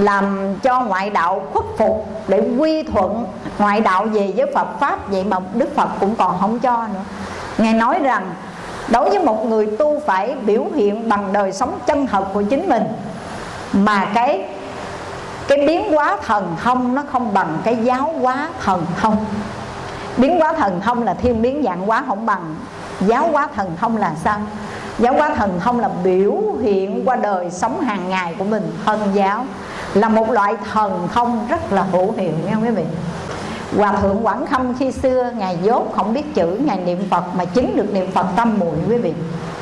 làm cho ngoại đạo khuất phục để quy thuận ngoại đạo về với Phật pháp vậy mà Đức Phật cũng còn không cho nữa. Ngài nói rằng, đối với một người tu phải biểu hiện bằng đời sống chân thật của chính mình, mà cái cái biến hóa thần thông nó không bằng cái giáo hóa thần thông. Biến hóa thần thông là thiên biến, dạng hóa không bằng. Giáo hóa thần thông là sao? Giáo hóa thần thông là biểu hiện qua đời sống hàng ngày của mình, thân giáo là một loại thần thông rất là hữu hiệu nha quý vị? Hòa thượng Quảng Khâm khi xưa, Ngài dốt không biết chữ, Ngài niệm Phật mà chứng được niệm Phật tâm muội quý vị.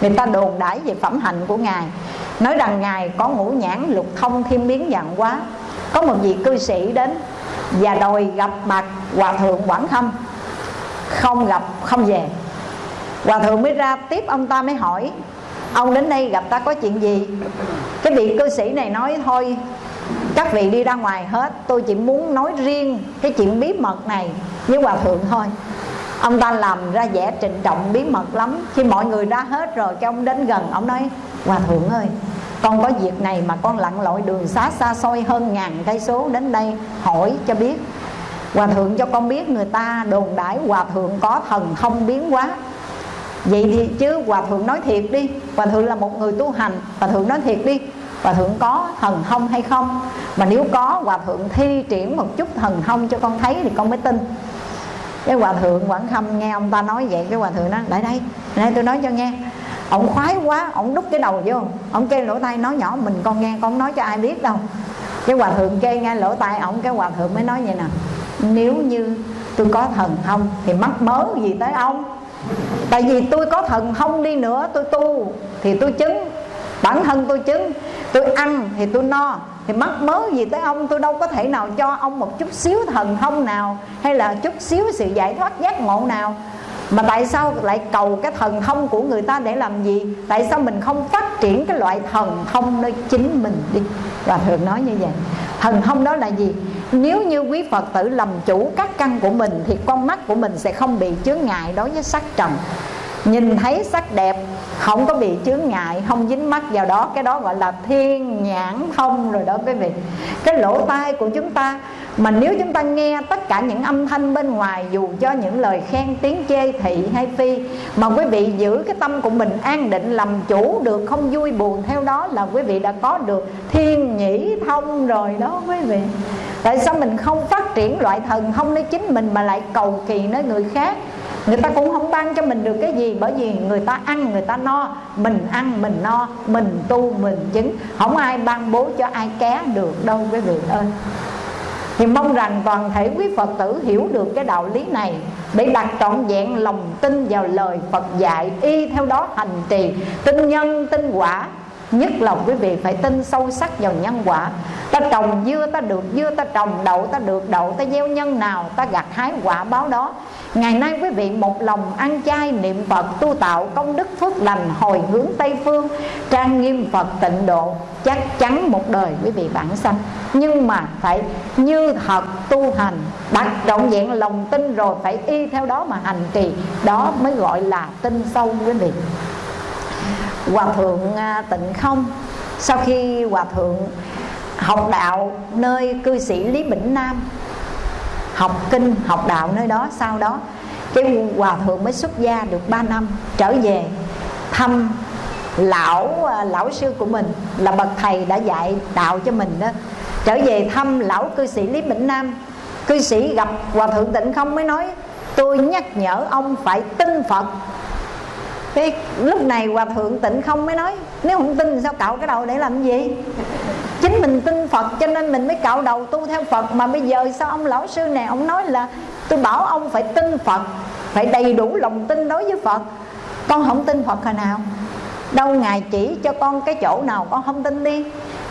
Người ta đồn đãi về phẩm hạnh của Ngài. Nói rằng Ngài có ngũ nhãn lục thông thiên biến dạng quá Có một vị cư sĩ đến Và đòi gặp mặt Hòa thượng Quảng Khâm. Không gặp, không về. Hòa thượng mới ra tiếp ông ta mới hỏi, Ông đến đây gặp ta có chuyện gì? Cái vị cư sĩ này nói, thôi các vị đi ra ngoài hết, tôi chỉ muốn nói riêng cái chuyện bí mật này với hòa thượng thôi. Ông ta làm ra vẻ trịnh trọng bí mật lắm. Khi mọi người ra hết rồi, cái ông đến gần, ông nói, hòa thượng ơi, con có việc này mà con lặn lội đường xá xa xôi hơn ngàn cây số đến đây hỏi cho biết. Hòa thượng cho con biết người ta đồn đãi hòa thượng có thần thông biến hóa. Vậy thì chứ hòa thượng nói thiệt đi. Hòa thượng là một người tu hành. Hòa thượng nói thiệt đi hòa thượng có thần thông hay không? Mà nếu có, hòa thượng thi triển một chút thần thông cho con thấy thì con mới tin. Cái hòa thượng quảng khâm nghe ông ta nói vậy, cái hòa thượng nó lại đây đây tôi nói cho nghe. Ông khoái quá, ông đút cái đầu vô. Ông kêu lỗ tai nói nhỏ, mình con nghe, con nói cho ai biết đâu. Cái hòa thượng kêu nghe lỗ tai ông, cái hòa thượng mới nói vậy nè, nếu như tôi có thần thông thì mắc mớ gì tới ông? Tại vì tôi có thần thông đi nữa, tôi tu thì tôi chứng, bản thân tôi chứng tôi ăn thì tôi no, thì mắc mớ gì tới ông tôi đâu có thể nào cho ông một chút xíu thần thông nào, hay là chút xíu sự giải thoát giác ngộ nào. Mà tại sao lại cầu cái thần thông của người ta để làm gì? Tại sao mình không phát triển cái loại thần thông nơi chính mình đi? Và thường nói như vậy. Thần thông đó là gì? Nếu như quý phật tử làm chủ các căn của mình, thì con mắt của mình sẽ không bị chướng ngại đối với sắc trần. Nhìn thấy sắc đẹp không có bị chướng ngại, không dính mắt vào đó. Cái đó gọi là thiên nhãn thông rồi đó quý vị. Cái lỗ tai của chúng ta, mà nếu chúng ta nghe tất cả những âm thanh bên ngoài, dù cho những lời khen, tiếng chê, thị hay phi, mà quý vị giữ cái tâm của mình an định, làm chủ được, không vui buồn, theo đó là quý vị đã có được thiên nhĩ thông rồi đó quý vị. Tại sao mình không phát triển loại thần thông nơi chính mình mà lại cầu kỳ nơi người khác? Người ta cũng không ban cho mình được cái gì bởi vì người ta ăn, người ta no. Mình ăn, mình no, mình tu, mình chứng. Không ai ban bố cho ai ké được đâu quý vị ơi. Thì mong rằng toàn thể quý Phật tử hiểu được cái đạo lý này Để đặt trọn vẹn lòng tin vào lời Phật dạy, Y theo đó hành trì. Tin nhân, tin quả, Nhất là quý vị phải tin sâu sắc vào nhân quả. Ta trồng dưa, ta được dưa, Ta trồng đậu, ta được đậu, Ta gieo nhân nào, ta gặt hái quả báo đó. Ngày nay quý vị một lòng ăn chay niệm Phật tu tạo công đức phước lành hồi hướng Tây Phương, trang nghiêm Phật tịnh độ, chắc chắn một đời quý vị bản sanh. Nhưng mà phải như thật tu hành đặt trọn vẹn lòng tin rồi phải y theo đó mà hành trì. Đó mới gọi là tin sâu quý vị. Hòa thượng à, tịnh không, sau khi hòa thượng học đạo nơi cư sĩ lý bỉnh nam học kinh, học đạo nơi đó, sau đó cái hòa thượng mới xuất gia được 3 năm, trở về thăm lão à, lão sư của mình là bậc thầy đã dạy đạo cho mình đó. Trở về thăm lão cư sĩ lý bỉnh nam. Cư sĩ gặp hòa thượng tịnh không mới nói, tôi nhắc nhở ông phải tin phật cái lúc này hòa thượng tịnh không mới nói, nếu không tin sao cạo cái đầu để làm gì? Chính mình tin phật cho nên mình mới cạo đầu tu theo phật. Mà bây giờ sao ông lão sư này, ông nói là tôi bảo ông phải tin phật, phải đầy đủ lòng tin đối với phật. Con không tin phật hồi nào? Đâu ngài chỉ cho con cái chỗ nào con không tin đi?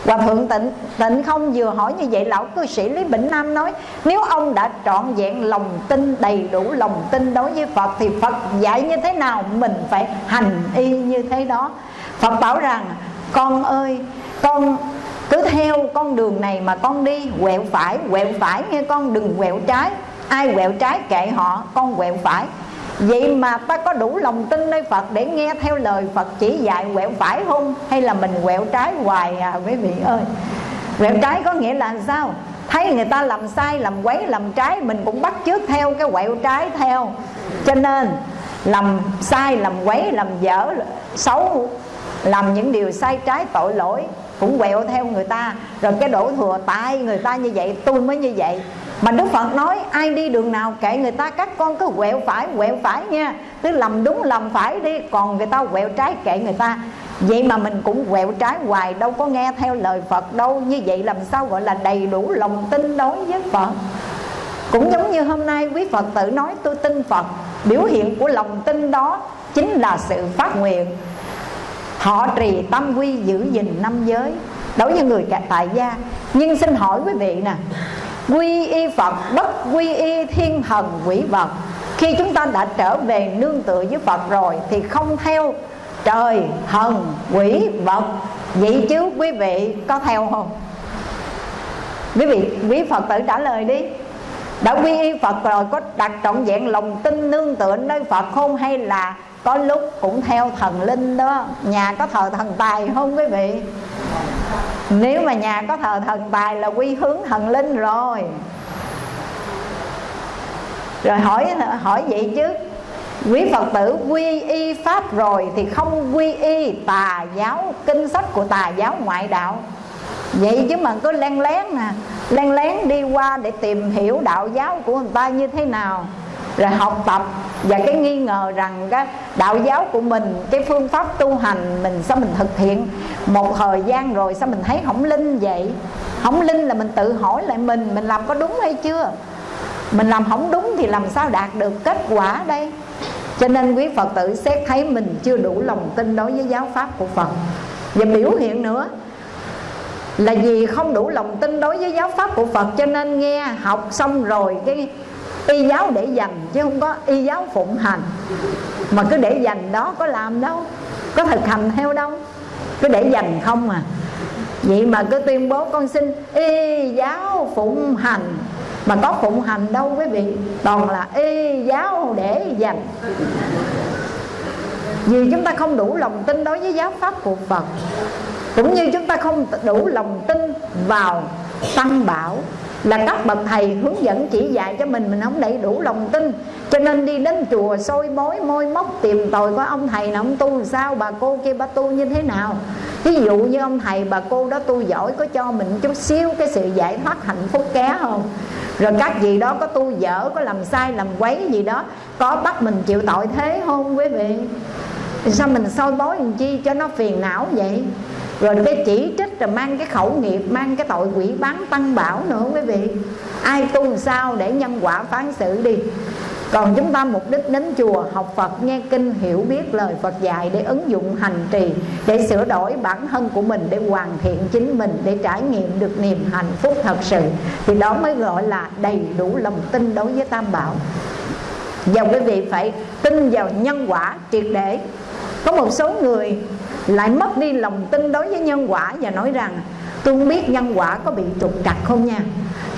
Hòa thượng tịnh tịnh không vừa hỏi như vậy, Lão cư sĩ Lý Bỉnh Nam nói, Nếu ông đã trọn vẹn lòng tin, Đầy đủ lòng tin đối với Phật, Thì Phật dạy như thế nào? Mình phải hành y như thế đó. Phật bảo rằng, Con ơi, con cứ theo con đường này mà con đi, Quẹo phải quẹo phải nghe con, đừng quẹo trái. Ai quẹo trái kệ họ, Con quẹo phải. Vậy mà ta có đủ lòng tin nơi Phật để nghe theo lời Phật chỉ dạy quẹo phải không? Hay là mình quẹo trái hoài à quý vị ơi? Quẹo trái có nghĩa là sao? Thấy người ta làm sai, làm quấy, làm trái Mình cũng bắt chước theo cái quẹo trái theo. Cho nên làm sai, làm quấy, làm dở, xấu Làm những điều sai trái tội lỗi Cũng quẹo theo người ta. Rồi cái đổ thừa tại người ta như vậy Tôi mới như vậy mà Đức Phật nói, ai đi đường nào kệ người ta, các con cứ quẹo phải quẹo phải nha. Cứ làm đúng làm phải đi, Còn người ta quẹo trái kệ người ta. Vậy mà mình cũng quẹo trái hoài, Đâu có nghe theo lời Phật đâu. Như vậy làm sao gọi là đầy đủ lòng tin đối với Phật? Cũng giống như hôm nay quý phật tử nói, tôi tin phật. Biểu hiện của lòng tin đó chính là sự phát nguyện. Họ trì tâm quy giữ gìn năm giới. Đối với người tại gia. Nhưng xin hỏi quý vị nè quy y phật, bất quy y thiên thần quỷ vật. Khi chúng ta đã trở về nương tựa với phật rồi thì không theo trời, thần, quỷ vật. Vậy chứ quý vị có theo không? Quý vị, quý phật tử trả lời đi. Đã quy y phật rồi, có đặt trọn vẹn lòng tin nương tựa nơi phật không hay là có lúc cũng theo thần linh đó. Nhà có thờ thần tài không quý vị? Nếu mà nhà có thờ thần tài là quy hướng thần linh rồi. Rồi hỏi hỏi vậy chứ. Quý phật tử quy y pháp rồi thì không quy y tà giáo, kinh sách của tà giáo ngoại đạo. Vậy chứ mà cứ len lén nè len lén đi qua để tìm hiểu đạo giáo của người ta như thế nào rồi học tập. Và cái nghi ngờ rằng cái đạo giáo của mình, cái phương pháp tu hành mình sao mình thực hiện. Một thời gian rồi sao mình thấy không linh vậy? Không linh là mình tự hỏi lại mình mình làm có đúng hay chưa? Mình làm không đúng thì làm sao đạt được kết quả đây? Cho nên quý phật tử xét thấy mình chưa đủ lòng tin đối với giáo pháp của phật. Và biểu hiện nữa là vì không đủ lòng tin đối với giáo pháp của phật cho nên nghe học xong rồi cái y giáo để dành, chứ không có y giáo phụng hành. Mà cứ để dành đó, có làm đâu, có thực hành theo đâu. Cứ để dành không à. Vậy mà cứ tuyên bố con xin y giáo phụng hành. Mà có phụng hành đâu, quý vị? Toàn là y giáo để dành. Vì chúng ta không đủ lòng tin đối với giáo pháp của Phật, Cũng như chúng ta không đủ lòng tin vào Tăng Bảo là các bậc thầy hướng dẫn chỉ dạy cho mình mình không đầy đủ lòng tin. Cho nên đi đến chùa soi mối môi móc, tìm tòi có ông thầy nào ông tu sao, bà cô kia bà tu như thế nào. Ví dụ như ông thầy, bà cô đó tu giỏi, có cho mình chút xíu cái sự giải thoát hạnh phúc ké không? Rồi các gì đó có tu dở, có làm sai, làm quấy gì đó, có bắt mình chịu tội thế không quý vị? Sao mình soi bói làm chi cho nó phiền não vậy? Rồi cái chỉ trích rồi mang cái khẩu nghiệp, mang cái tội quỷ bán tăng bảo nữa quý vị. Ai tu sao để nhân quả phán xử đi. Còn chúng ta mục đích đến chùa, học Phật, nghe kinh, hiểu biết lời Phật dạy để ứng dụng hành trì, để sửa đổi bản thân của mình, để hoàn thiện chính mình, để trải nghiệm được niềm hạnh phúc thật sự. Thì đó mới gọi là đầy đủ lòng tin đối với Tam Bảo. Và quý vị phải tin vào nhân quả triệt để. Có một số người lại mất đi lòng tin đối với nhân quả và nói rằng, tôi không biết nhân quả có bị trục trặc không nha.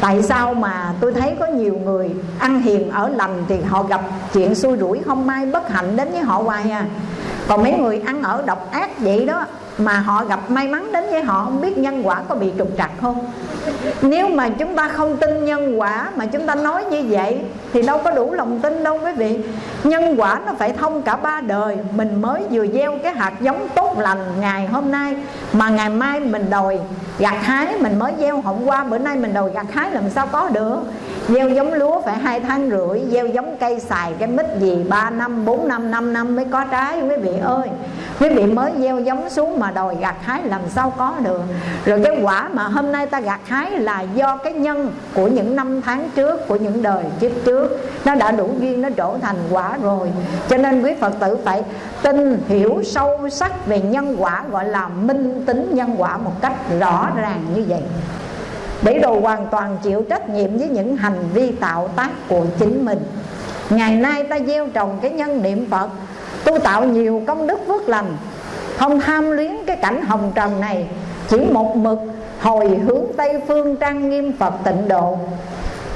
Tại sao mà tôi thấy có nhiều người ăn hiền ở lành thì họ gặp chuyện xui rủi không? May bất hạnh đến với họ hoài à. Còn mấy người ăn ở độc ác vậy đó mà họ gặp may mắn đến với họ, không biết nhân quả có bị trục trặc không? Nếu mà chúng ta không tin nhân quả mà chúng ta nói như vậy, thì đâu có đủ lòng tin đâu quý vị. Nhân quả nó phải thông cả ba đời. Mình mới vừa gieo cái hạt giống tốt lành ngày hôm nay, mà ngày mai mình đòi gặt hái, mình mới gieo hôm qua, bữa nay mình đòi gặt hái làm sao có được. Gieo giống lúa phải hai tháng rưỡi, gieo giống cây xài, cái mít gì, ba năm, bốn năm năm năm mới có trái quý vị ơi. Quý vị mới gieo giống xuống mà đòi gặt hái làm sao có được. Rồi cái quả mà hôm nay ta gặt hái là do cái nhân của những năm tháng trước, của những đời trước trước. Nó đã đủ duyên, nó trổ thành quả rồi. Cho nên quý phật tử phải tin, hiểu sâu sắc về nhân quả, gọi là minh tính nhân quả một cách rõ ràng như vậy. Để đồ hoàn toàn chịu trách nhiệm với những hành vi tạo tác của chính mình. Ngày nay ta gieo trồng cái nhân niệm phật, tu tạo nhiều công đức phước lành không tham luyến cái cảnh hồng trần này, chỉ một mực hồi hướng tây phương trang nghiêm phật tịnh độ.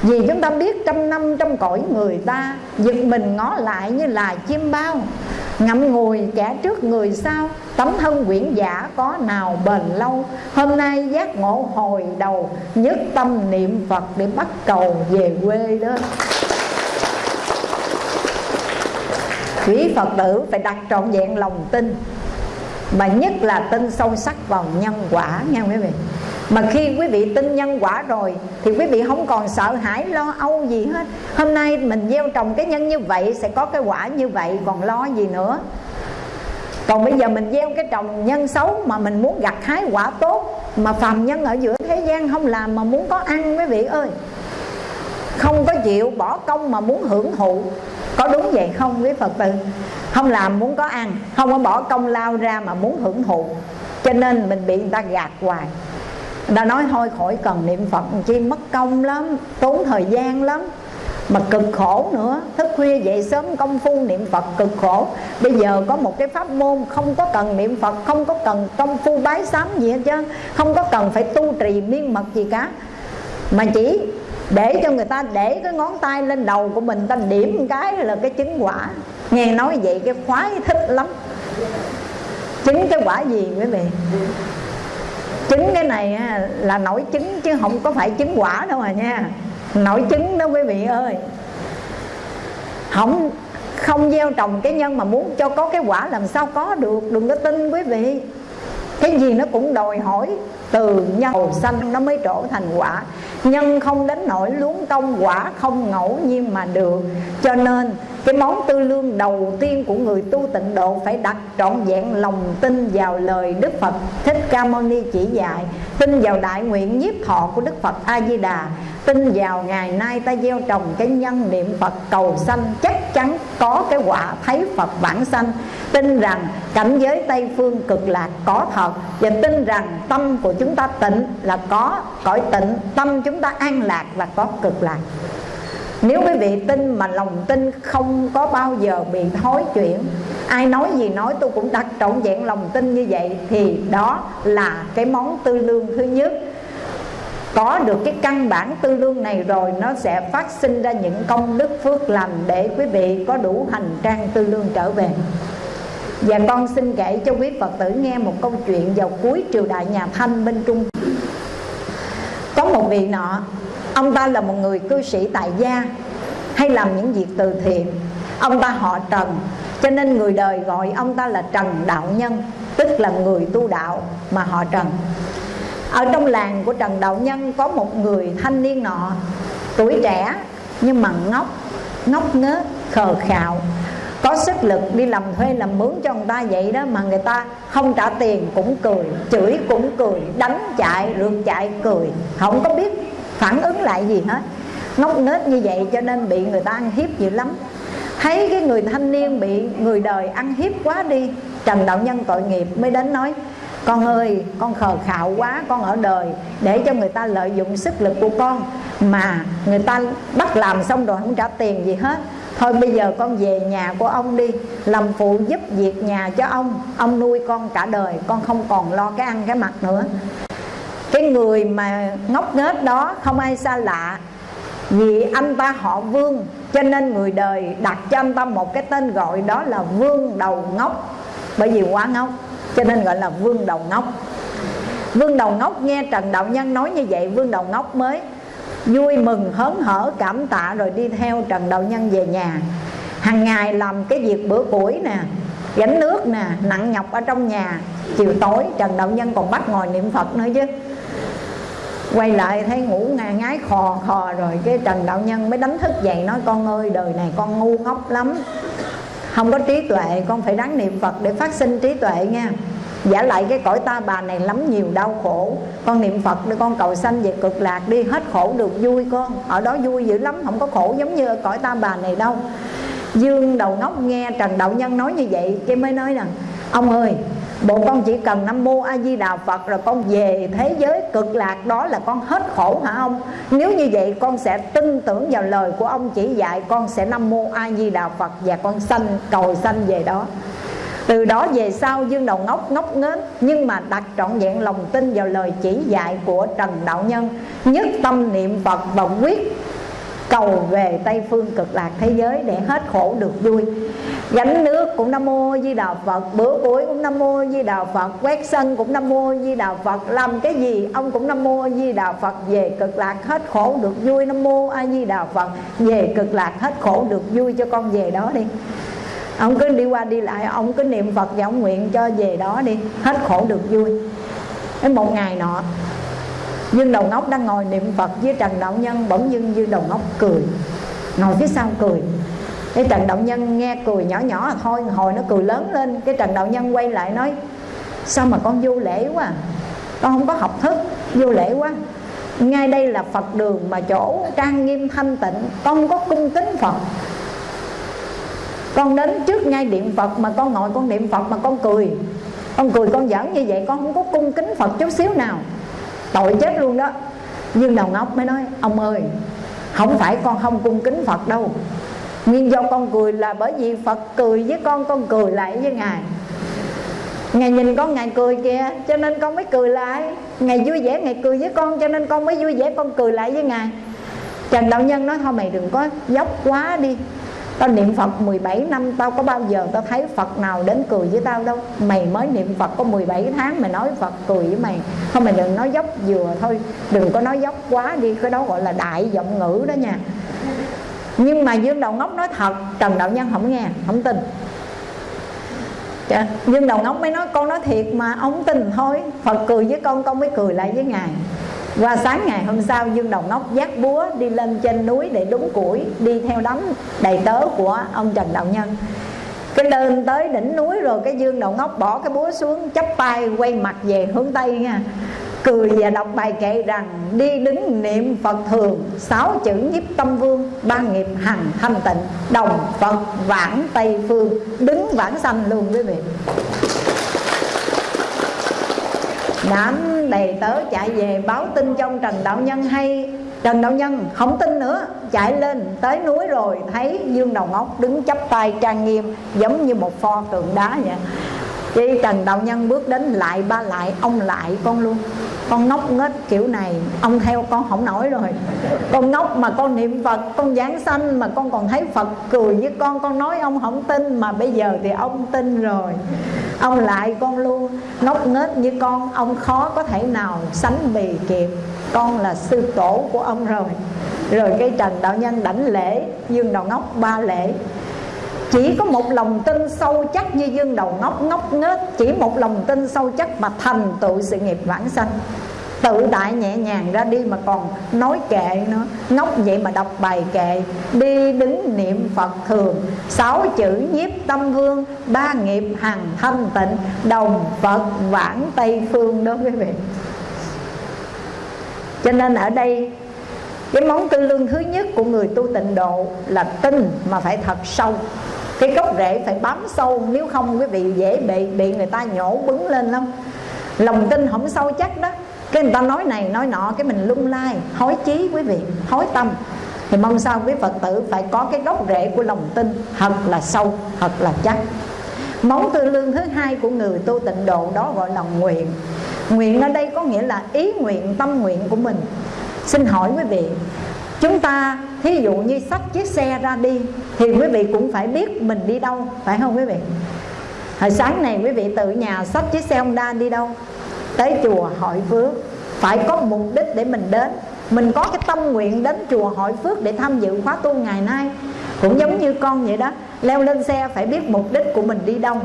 Vì chúng ta biết trăm năm trong cõi người ta, Giật mình ngó lại như là chim bao. Ngậm ngùi kẻ trước người sau, Tấm thân quyển giả có nào bền lâu. Hôm nay giác ngộ hồi đầu, Nhất tâm niệm Phật để bắt cầu về quê đó. Quý Phật tử phải đặt trọn vẹn lòng tin. Mà nhất là tin sâu sắc vào nhân quả nha quý vị. Mà khi quý vị tin nhân quả rồi, thì quý vị không còn sợ hãi, lo âu gì hết. Hôm nay mình gieo trồng cái nhân như vậy, sẽ có cái quả như vậy, còn lo gì nữa? Còn bây giờ mình gieo cái trồng nhân xấu mà mình muốn gặt hái quả tốt, mà phàm nhân ở giữa thế gian không làm mà muốn có ăn, quý vị ơi không có chịu bỏ công mà muốn hưởng thụ. Có đúng vậy không, quý phật tử? Không làm muốn có ăn, không có bỏ công lao ra mà muốn hưởng thụ. Cho nên mình bị người ta gạt hoài. Người ta nói thôi, khỏi cần niệm phật. Chi mất công lắm, tốn thời gian lắm. Mà cực khổ nữa. Thức khuya dậy sớm công phu niệm phật cực khổ. Bây giờ có một cái pháp môn không có cần niệm phật, không có cần công phu bái sám gì hết chứ. Không có cần phải tu trì miên mật gì cả. Mà chỉ để cho người ta để cái ngón tay lên đầu của mình, ta điểm một cái là cái chứng quả. Nghe nói vậy cái khoái thích lắm. Chứng cái quả gì quý vị? Chứng cái này là nổi chứng chứ không có phải chứng quả đâu mà nha. Nổi chứng đó quý vị ơi. Không không gieo trồng cái nhân mà muốn cho có cái quả làm sao có được, đừng có tin quý vị cái gì nó cũng đòi hỏi từ nhân sanh nó mới trổ thành quả. Nhân không đến nổi luống công quả không ngẫu nhiên mà được. Cho nên cái món tư lương đầu tiên của người tu tịnh độ phải đặt trọn vẹn lòng tin vào lời Đức Phật. Thích Ca Mâu Ni chỉ dạy, tin vào đại nguyện nhiếp thọ của Đức Phật A Di Đà tin vào ngày nay ta gieo trồng cái nhân niệm Phật cầu sanh, chắc chắn có cái quả thấy Phật bản sanh. Tin rằng cảnh giới Tây phương cực lạc có thật, và tin rằng tâm của chúng ta tịnh là có, cõi tịnh, tâm chúng ta an lạc là có cực lạc nếu quý vị tin mà lòng tin không có bao giờ bị thối chuyển, Ai nói gì nói tôi cũng đặt trọn vẹn lòng tin như vậy, Thì đó là cái món tư lương thứ nhất. Có được cái căn bản tư lương này rồi, nó sẽ phát sinh ra những công đức phước lành để quý vị có đủ hành trang tư lương trở về. Và con xin kể cho quý Phật tử nghe một câu chuyện vào cuối triều đại nhà Thanh bên Trung. Có một vị nọ Ông ta là một người cư sĩ tại gia, Hay làm những việc từ thiện. Ông ta họ Trần, Cho nên người đời gọi ông ta là Trần Đạo Nhân, Tức là người tu đạo mà họ Trần. Ở trong làng của Trần Đạo Nhân có một người thanh niên nọ, tuổi trẻ nhưng mà ngốc ngốc nghếch, khờ khạo. Có sức lực đi làm thuê làm mướn cho người ta vậy đó mà người ta không trả tiền cũng cười, chửi cũng cười, đánh chạy rượt chạy cười. Không có biết phản ứng lại gì hết. Ngốc nghếch như vậy cho nên bị người ta ăn hiếp dữ lắm. Thấy cái người thanh niên bị người đời ăn hiếp quá đi, trần đạo nhân tội nghiệp mới đến nói, con ơi, con khờ khạo quá, con ở đời để cho người ta lợi dụng sức lực của con mà người ta bắt làm xong rồi không trả tiền gì hết. Thôi bây giờ con về nhà của ông đi, làm phụ giúp việc nhà cho ông. Ông nuôi con cả đời, con không còn lo cái ăn cái mặc nữa cái người mà ngốc nghếch đó không ai xa lạ. Vì anh ta họ vương, cho nên người đời đặt cho anh ta một cái tên gọi đó là vương đầu ngốc. Bởi vì quá ngốc, cho nên gọi là vương đầu ngốc. Vương đầu ngốc nghe trần đạo nhân nói như vậy, vương đầu ngốc mới vui mừng, hớn hở, cảm tạ rồi đi theo trần đạo nhân về nhà. Hàng ngày làm cái việc bữa củi nè, gánh nước nè, nặng nhọc ở trong nhà. Chiều tối, trần đạo nhân còn bắt ngồi niệm phật nữa chứ quay lại thấy ngủ ngà ngái khò khò rồi cái trần đạo nhân mới đánh thức dậy nói, con ơi, đời này con ngu ngốc lắm. Không có trí tuệ, con phải đáng niệm phật để phát sinh trí tuệ nha. Giả lại cái cõi ta bà này lắm nhiều đau khổ. Con niệm phật để con cầu sanh về cực lạc đi, hết khổ được vui con. Ở đó vui dữ lắm, không có khổ giống như ở cõi ta bà này đâu. Dương đầu ngốc nghe trần đạo nhân nói như vậy, cái mới nói rằng, ông ơi Bộ con chỉ cần Nam Mô A Di Đà Phật Rồi con về thế giới cực lạc đó là con hết khổ hả ông? Nếu như vậy con sẽ tin tưởng vào lời của ông chỉ dạy, Con sẽ Nam Mô A Di Đà Phật Và con sanh, cầu sanh về đó. Từ đó về sau Dương Đầu Ngốc ngốc nghếch, Nhưng mà đặt trọn vẹn lòng tin vào lời chỉ dạy của Trần Đạo Nhân, Nhất tâm niệm Phật và quyết cầu về Tây Phương cực lạc thế giới để hết khổ được vui. Gánh nước cũng nam mô di đà phật, bữa cuối cũng nam mô di đà phật, quét sân cũng nam mô di đà phật, làm cái gì ông cũng nam mô di đà phật, về cực lạc hết khổ được vui. Nam mô a di đà phật, về cực lạc hết khổ được vui cho con về đó đi. Ông cứ đi qua đi lại, ông cứ niệm phật và ông nguyện cho về đó đi, hết khổ được vui. Đến một ngày nọ Dương Đầu Ngốc đang ngồi niệm Phật với Trần Đạo Nhân Bỗng dưng Dương Đầu Ngốc cười. Ngồi phía sau cười. Cái Trần Đạo Nhân nghe cười nhỏ nhỏ là thôi, Hồi nó cười lớn lên. Cái Trần Đạo Nhân quay lại nói, Sao mà con vô lễ quá à? Con không có học thức, Vô lễ quá. Ngay đây là phật đường mà chỗ trang nghiêm thanh tịnh, con có cung kính phật. Con đến trước ngay điện phật mà con ngồi con niệm phật mà con cười. Con cười con giỡn như vậy, con không có cung kính phật chút xíu nào tội chết luôn đó. Nhưng đầu ngốc mới nói, ông ơi, không phải con không cung kính phật đâu. Nguyên do con cười là bởi vì phật cười với con con cười lại với ngài. Ngài nhìn con, Ngài cười kìa, Cho nên con mới cười lại. Ngài vui vẻ, Ngài cười với con, Cho nên con mới vui vẻ, con cười lại với Ngài. Trần Đạo Nhân nói, thôi mày đừng có dốc quá đi. Tao niệm Phật 17 năm, Tao có bao giờ tao thấy Phật nào đến cười với tao đâu? Mày mới niệm Phật có 17 tháng Mày nói Phật cười với mày. Không mày đừng nói dốc vừa thôi, Đừng có nói dốc quá đi, Cái đó gọi là đại giọng ngữ đó nha. Nhưng mà Dương Đầu Ngốc nói thật, Trần Đạo Nhân không nghe, Không tin. Dạ, Dương đầu ngốc mới nói, con nói thiệt mà, ông tin thôi. Phật cười với con con mới cười lại với Ngài. Qua sáng ngày hôm sau, Dương Đầu Ngốc dắt búa đi lên trên núi để đúng củi, Đi theo đám đầy tớ của ông Trần Đạo Nhân. Cái lên tới đỉnh núi rồi, cái Dương Đầu Ngốc bỏ cái búa xuống, chắp tay, quay mặt về hướng Tây nha. Cười và đọc bài kệ rằng, đi đứng niệm phật thường, sáu chữ nhiếp tâm vương, ba nghiệp hằng thanh tịnh, đồng phật vãng tây phương, đứng vãng sanh luôn quý vị đám đầy tớ chạy về báo tin trong trần đạo nhân hay trần đạo nhân, không tin nữa. Chạy lên, tới núi rồi, thấy dương đầu ngốc đứng chắp tay trang nghiêm giống như một pho tượng đá vậy. Chị Trần Đạo Nhân bước đến lại, ba lại, Ông lại, con luôn. Con ngốc nghếch kiểu này, Ông theo con không nổi rồi. Con ngốc mà con niệm Phật, Con giảng sanh mà con còn thấy Phật cười với con Con nói ông không tin Mà bây giờ thì ông tin rồi. Ông lại con luôn, Ngốc nghếch như con, Ông khó có thể nào sánh bì kịp. Con là sư tổ của ông rồi. Rồi cái Trần Đạo Nhân đảnh lễ, Dương Đầu Ngốc ba lễ chỉ có một lòng tin sâu chắc như dương đầu ngốc ngốc nghếch chỉ một lòng tin sâu chắc mà thành tựu sự nghiệp vãng sanh. Tự tại nhẹ nhàng ra đi mà còn nói kệ nữa. Ngốc vậy mà đọc bài kệ. Đi đứng niệm phật thường. Sáu chữ nhiếp tâm vương ba nghiệp hằng thanh tịnh. Đồng phật vãng tây phương đó quý vị. Cho nên ở đây, cái món tư lương thứ nhất của người tu tịnh độ là tin mà phải thật sâu cái gốc rễ phải bám sâu, nếu không quý vị dễ bị bị người ta nhổ bứng lên lắm. Lòng tin không sâu chắc đó. Cái người ta nói này, nói nọ, cái mình lung lai, hối chí quý vị, hối tâm. Thì mong sao quý phật tử phải có cái gốc rễ của lòng tin, thật là sâu, thật là chắc. Món tư lương thứ hai của người tu tịnh độ đó gọi là nguyện. Nguyện ở đây có nghĩa là ý nguyện, tâm nguyện của mình. Xin hỏi quý vị chúng ta, thí dụ như xách chiếc xe ra đi, thì quý vị cũng phải biết mình đi đâu, phải không quý vị? Hồi sáng này quý vị tự nhà xách chiếc xe Honda đi đâu? Tới chùa hội phước. Phải có mục đích để mình đến. Mình có cái tâm nguyện đến chùa hội phước để tham dự khóa tu ngày nay. Cũng giống như con vậy đó, leo lên xe phải biết mục đích của mình đi đâu.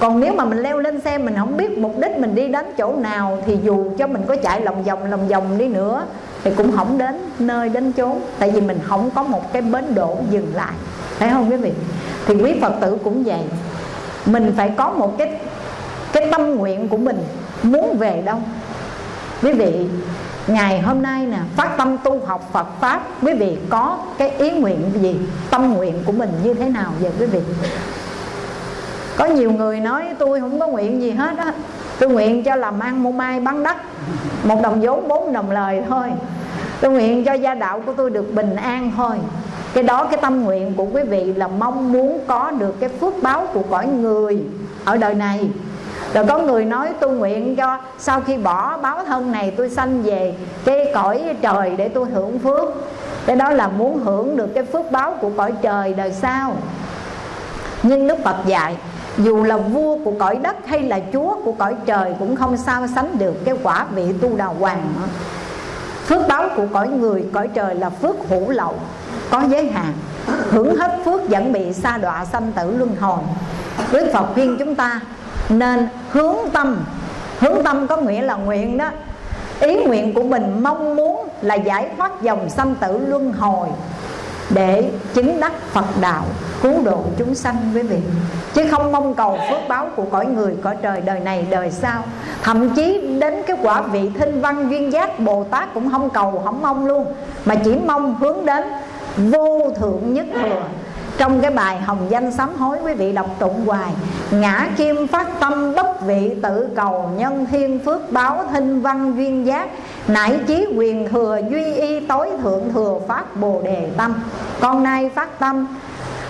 Còn nếu mà mình leo lên xe mình không biết mục đích mình đi đến chỗ nào, thì dù cho mình có chạy lòng vòng lòng vòng đi nữa thì cũng không đến nơi đến chốn. Tại vì mình không có một cái bến đỗ dừng lại. Phải không quý vị? Thì quý phật tử cũng vậy. Mình phải có một cái cái tâm nguyện của mình muốn về đâu. Quý vị, ngày hôm nay nè, phát tâm tu học Phật pháp, quý vị có cái ý nguyện gì? Tâm nguyện của mình như thế nào vậy quý vị? Có nhiều người nói, tôi không có nguyện gì hết á tôi nguyện cho làm ăn mua mai bán đất. Một đồng vốn, bốn đồng lời thôi. Tôi nguyện cho gia đạo của tôi được bình an thôi. Cái đó, cái tâm nguyện của quý vị là mong muốn có được cái phước báo của cõi người ở đời này. Rồi có người nói, tôi nguyện cho sau khi bỏ báo thân này, tôi sanh về cái cõi trời để tôi hưởng phước. Cái đó là muốn hưởng được cái phước báo của cõi trời đời sau. Nhưng Đức Phật dạy dù là vua của cõi đất hay là chúa của cõi trời cũng không sao sánh được cái quả vị tu đà hoàng phước báo của cõi người, cõi trời là phước hữu lậu, có giới hạn. Hưởng hết phước vẫn bị sa đọa sanh tử luân hồi. Đức phật khuyên chúng ta nên hướng tâm. Hướng tâm có nghĩa là nguyện đó. Ý nguyện của mình mong muốn là giải thoát dòng sanh tử luân hồi để chứng đắc Phật đạo cứu độ chúng sanh quý vị. Chứ không mong cầu phước báo của cõi người, cõi trời, đời này, đời sau. Thậm chí đến cái quả vị thinh văn duyên giác Bồ Tát cũng không cầu, không mong luôn. Mà chỉ mong hướng đến vô thượng nhất thừa trong cái bài hồng danh sám hối, quý vị đọc tụng hoài, ngã kim phát tâm bất vị tự cầu nhân thiên phước báo thinh văn duyên giác, nải chí quyền thừa duy y tối thượng thừa phát bồ đề tâm. Con nay phát tâm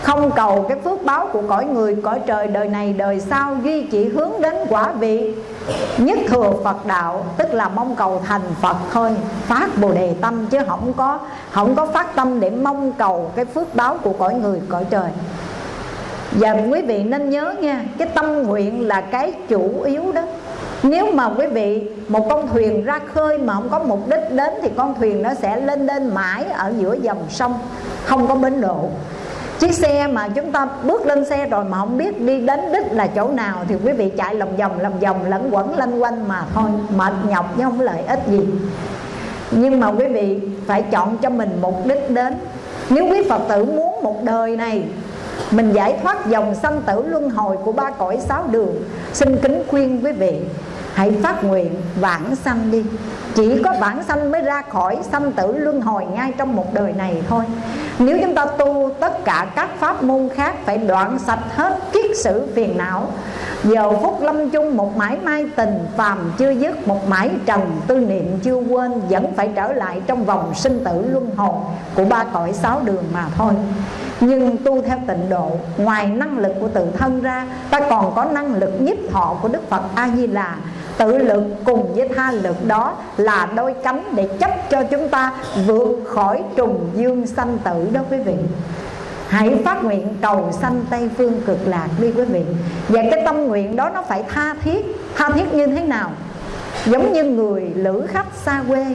không cầu cái phước báo của cõi người, cõi trời đời này, đời sau duy chỉ hướng đến quả vị nhất thừa Phật đạo, tức là mong cầu thành Phật thôi. Phát bồ đề tâm chứ không có không có phát tâm để mong cầu cái phước báo của cõi người, cõi trời. Và quý vị nên nhớ nha, cái tâm nguyện là cái chủ yếu đó. Nếu mà quý vị, một con thuyền ra khơi mà không có mục đích đến thì con thuyền nó sẽ lên lên mãi ở giữa dòng sông, không có bến độ chiếc xe mà chúng ta bước lên xe rồi mà không biết đi đến đích là chỗ nào thì quý vị chạy lòng vòng lòng vòng lẫn quẩn, lanh quanh mà thôi, mệt nhọc chứ không lợi ích gì. Nhưng mà quý vị phải chọn cho mình mục đích đến. Nếu quý phật tử muốn một đời này, mình giải thoát dòng sanh tử luân hồi của ba cõi sáu đường, xin kính khuyên quý vị hãy phát nguyện vãng sanh đi. Chỉ có vãng sanh mới ra khỏi sanh tử luân hồi ngay trong một đời này thôi. Nếu chúng ta tu tất cả các pháp môn khác phải đoạn sạch hết kiết sử phiền não, giờ phút lâm chung một mãi mai tình, phàm chưa dứt một mãi trần, tư niệm chưa quên vẫn phải trở lại trong vòng sinh tử luân hồi của ba cõi sáu đường mà thôi. Nhưng tu theo tịnh độ, ngoài năng lực của tự thân ra, ta còn có năng lực nhiếp thọ của đức phật a di đà tự lực cùng với tha lực đó là đôi cánh để chấp cho chúng ta vượt khỏi trùng dương sanh tử đó quý vị. Hãy phát nguyện cầu sanh Tây Phương cực lạc đi quý vị. Và cái tâm nguyện đó nó phải tha thiết. Tha thiết như thế nào? Giống như người lữ khách xa quê.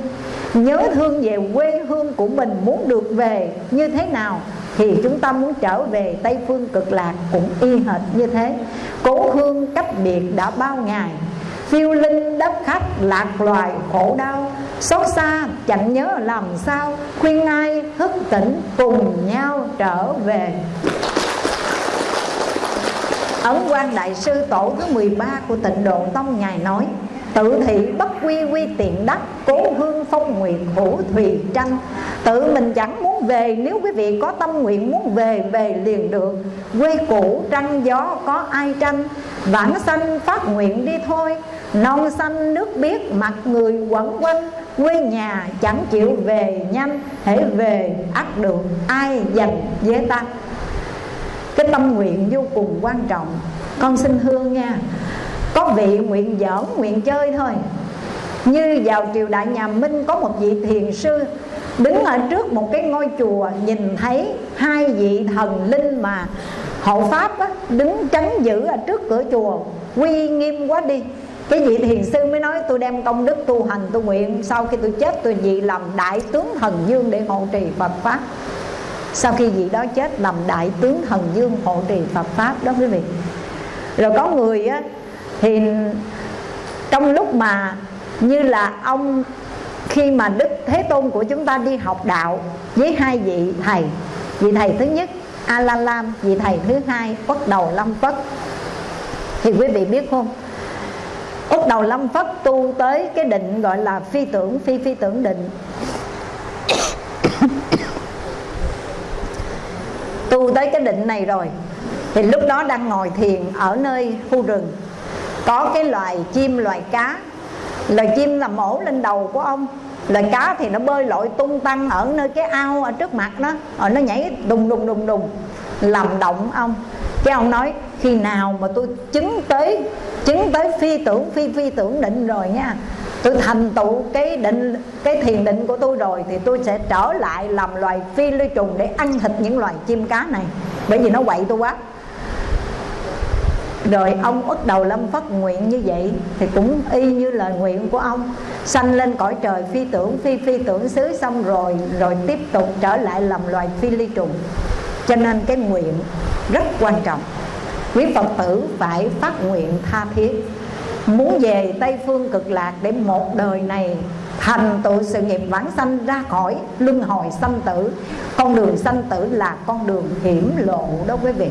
Nhớ thương về quê hương của mình Muốn được về như thế nào Thì chúng ta muốn trở về Tây Phương cực lạc Cũng y hệt như thế. Cố hương cách biệt đã bao ngày phiêu linh đất khách lạc loài khổ đau. Xót xa, chẳng nhớ làm sao, khuyên ai thức tỉnh cùng nhau trở về. Ấn quan đại sư tổ thứ 13 của tịnh độ tông ngài nói Tự thị bất quy quy tiện đắc, Cố hương phong nguyện hữu thùy tranh. Tự mình chẳng muốn về, Nếu quý vị có tâm nguyện muốn về Về liền được. Quê cũ trăng gió có ai tranh? Vãng sanh phát nguyện đi thôi Non xanh nước biếc mặt người quẩn quanh. Quê nhà chẳng chịu về nhanh Hãy về ắt được ai dành với ta? Cái tâm nguyện vô cùng quan trọng. Con xin hương nha có vị nguyện giỡn nguyện chơi thôi. Như vào triều đại nhà Minh có một vị thiền sư Đứng ở trước một cái ngôi chùa Nhìn thấy hai vị thần linh mà hộ pháp á, Đứng chắn giữ ở trước cửa chùa. Quy nghiêm quá đi. Cái vị thiền sư mới nói tôi đem công đức tu hành tu nguyện Sau khi tôi chết tôi vị làm đại tướng thần dương để hộ trì Phật Pháp. Sau khi vị đó chết, làm đại tướng thần dương hộ trì Phật Pháp đó quý vị. Rồi có người á thì trong lúc mà như là ông, khi mà đức thế tôn của chúng ta đi học đạo với hai vị thầy vị thầy thứ nhất a la lam vị thầy thứ hai bắt đầu lâm phất. Thì quý vị biết không? Úc đầu lâm phất tu tới cái định gọi là phi tưởng, phi phi tưởng định. Tu tới cái định này rồi, thì lúc đó đang ngồi thiền ở nơi khu rừng. Có cái loài chim, loài cá. Loài chim là mổ lên đầu của ông. Loài cá thì nó bơi lội tung tăng ở nơi cái ao ở trước mặt nó rồi nó nhảy đùng đùng đùng đùng, làm động ông cái ông nói, khi nào mà tôi chứng tới chứng tới phi tưởng, phi phi tưởng định rồi nha, tôi thành tựu cái định, cái thiền định của tôi rồi, thì tôi sẽ trở lại làm loài phi lưu trùng để ăn thịt những loài chim cá này. Bởi vì nó quậy tôi quá. Rồi ông bắt đầu lâm phát nguyện như vậy, thì cũng y như lời nguyện của ông. Sanh lên cõi trời phi tưởng, phi phi tưởng xứ xong rồi rồi tiếp tục trở lại làm loài phi ly trùng cho nên cái nguyện rất quan trọng. Quý phật tử phải phát nguyện tha thiết. Muốn về tây phương cực lạc để một đời này thành tựu sự nghiệp vãng sanh ra khỏi luân hồi sanh tử. Con đường sanh tử là con đường hiểm lộ đó quý vị.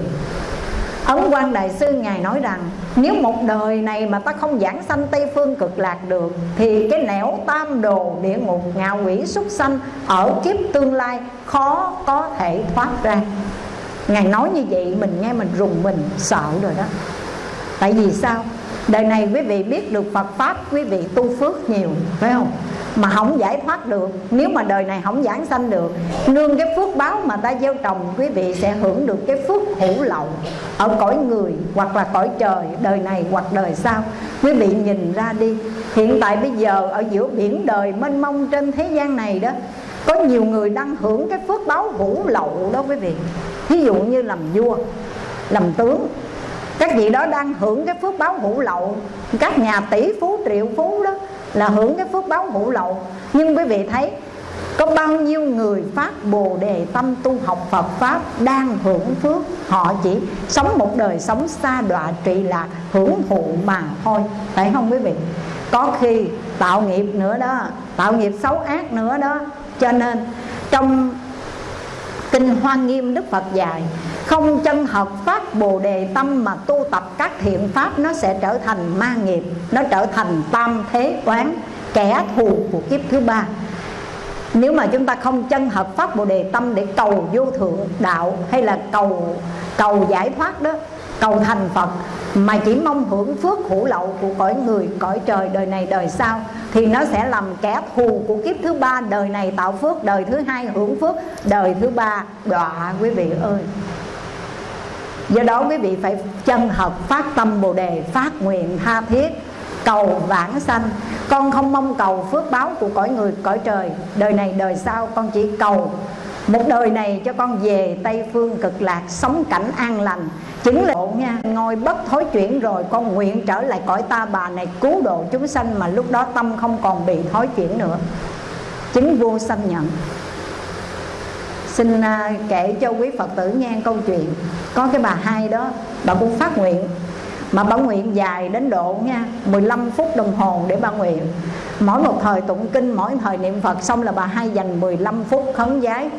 Ấn quan Đại Sư Ngài nói rằng nếu một đời này mà ta không giảng sanh Tây Phương cực lạc được, Thì cái nẻo tam đồ địa ngục ngạo quỷ súc sanh Ở kiếp tương lai khó có thể thoát ra Ngài nói như vậy, mình nghe mình rùng mình, sợ rồi đó Tại vì sao? Đời này quý vị biết được Phật Pháp, Quý vị tu phước nhiều, Phải không? Mà không giải thoát được. Nếu mà đời này không giảng sanh được, nương cái phước báo mà ta gieo trồng, quý vị sẽ hưởng được cái phước hữu lậu ở cõi người hoặc là cõi trời, đời này hoặc đời sau. Quý vị nhìn ra đi, hiện tại bây giờ ở giữa biển đời mênh mông trên thế gian này đó, có nhiều người đang hưởng cái phước báo hữu lậu đó quý vị. Ví dụ như làm vua, làm tướng, các vị đó đang hưởng cái phước báo hữu lậu. Các nhà tỷ phú, triệu phú đó là hưởng cái phước báo ngũ lậu. Nhưng quý vị thấy, có bao nhiêu người phát bồ đề tâm tu học Phật Pháp đang hưởng phước? Họ chỉ sống một đời sống xa đọa trị lạc hưởng thụ mà thôi. Phải không quý vị? Có khi tạo nghiệp nữa đó, Tạo nghiệp xấu ác nữa đó. Cho nên, trong Kinh Hoa Nghiêm Đức Phật dạy, Không chân hợp phát Bồ Đề Tâm Mà tu tập các thiện pháp, Nó sẽ trở thành ma nghiệp, Nó trở thành tam thế quán, Kẻ thù của kiếp thứ ba. Nếu mà chúng ta không chân hợp pháp Bồ Đề Tâm Để cầu vô thượng đạo Hay là cầu cầu giải thoát đó, cầu thành Phật, mà chỉ mong hưởng phước hữu lậu của cõi người, cõi trời đời này đời sau thì nó sẽ làm kẻ thù của kiếp thứ ba. Đời này tạo phước, đời thứ hai hưởng phước, đời thứ ba đọa quý vị ơi. Do đó quý vị phải chân hợp phát tâm bồ đề, phát nguyện tha thiết, cầu vãng sanh. Con không mong cầu phước báo của cõi người, cõi trời. Đời này đời sau con chỉ cầu một đời này cho con về Tây Phương cực lạc, Sống cảnh an lành. Chứng là nha, Ngồi bất thối chuyển rồi Con nguyện trở lại cõi ta bà này Cứu độ chúng sanh Mà lúc đó tâm không còn bị thối chuyển nữa. Chứng vô sanh nhận. Xin à, kể cho quý Phật tử nghe câu chuyện. Có cái bà hai đó, Bà cũng phát nguyện. Mà bà nguyện dài đến độ nha 15 phút đồng hồ để bà nguyện. Mỗi một thời tụng kinh, Mỗi thời niệm Phật xong là bà hai dành 15 phút khấn giái.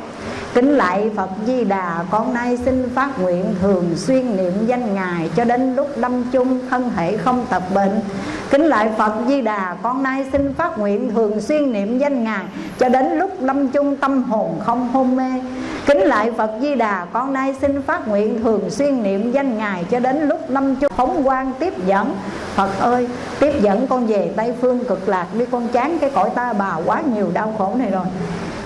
Kính lại Phật Di Đà, Con nay xin phát nguyện thường xuyên niệm danh Ngài Cho đến lúc lâm chung, thân thể không tập bệnh. Kính lại Phật Di Đà, Con nay xin phát nguyện thường xuyên niệm danh Ngài Cho đến lúc lâm chung, tâm hồn không hôn mê. Kính lại Phật Di Đà, Con nay xin phát nguyện thường xuyên niệm danh Ngài Cho đến lúc lâm chung, phóng quang tiếp dẫn. Phật ơi, tiếp dẫn con về Tây Phương cực lạc, Đi con chán cái cõi ta, bà quá nhiều đau khổ này rồi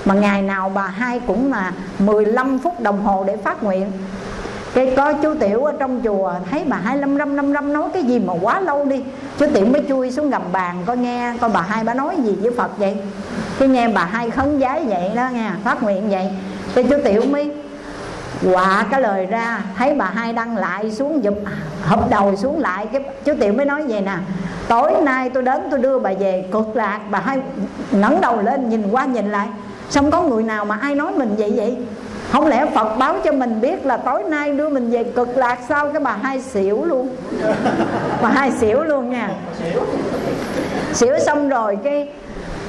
mà ngày nào bà hai cũng là 15 phút đồng hồ để phát nguyện. Cái có chú tiểu ở trong chùa, thấy bà hai lâm râm lâm râm nói cái gì mà quá lâu đi. Chú tiểu mới chui xuống gầm bàn coi nghe coi bà hai bà nói gì với phật vậy? Cái nghe bà hai khấn giái vậy đó nghe, phát nguyện vậy. Cái chú tiểu mới quạ cái lời ra, thấy bà hai đăng lại xuống giùm, hụp đầu xuống lại. Cái chú tiểu mới nói vậy nè, tối nay tôi đến tôi đưa bà về. Cực lạc, bà hai ngẩng đầu lên nhìn qua nhìn lại. Xong có người nào mà ai nói mình vậy vậy? Không lẽ Phật báo cho mình biết là tối nay đưa mình về cực lạc sao? Cái bà hai xỉu luôn. Bà hai xỉu luôn nha. Xỉu xong rồi cái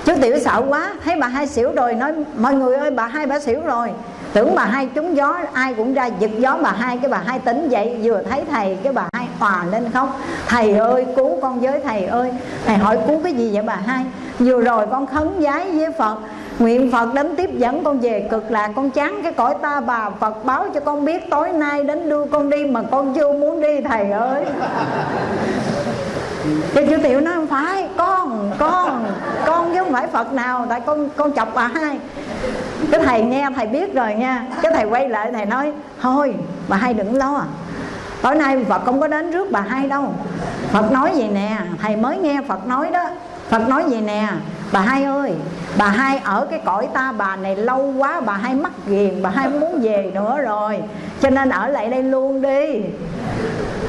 Chú Tiểu sợ quá. Thấy bà hai xỉu rồi, nói, Mọi người ơi, bà hai bà xỉu rồi. Tưởng bà hai trúng gió, Ai cũng ra giật gió bà hai. Cái bà hai tỉnh dậy, Vừa thấy thầy, Cái bà hai hòa lên khóc. Thầy ơi, cứu con với thầy ơi. Thầy hỏi, cứu cái gì vậy bà hai? Vừa rồi con khấn giái với Phật Nguyện Phật đến tiếp dẫn con về cực lạc. Con chán cái cõi ta bà Phật báo cho con biết tối nay đến đưa con đi Mà con chưa muốn đi thầy ơi. Cái chú Tiểu nói không phải Con, con, con chứ không phải Phật nào Tại con con chọc bà hai. Cái thầy nghe thầy biết rồi nha. Cái thầy quay lại thầy nói Thôi bà hai đừng lo. Tối nay Phật không có đến rước bà hai đâu. Phật nói gì nè Thầy mới nghe Phật nói đó. Phật nói gì nè Bà hai ơi, Bà hai ở cái cõi ta, bà này lâu quá, Bà hai mắc ghiền, Bà hai muốn về nữa rồi. Cho nên ở lại đây luôn đi.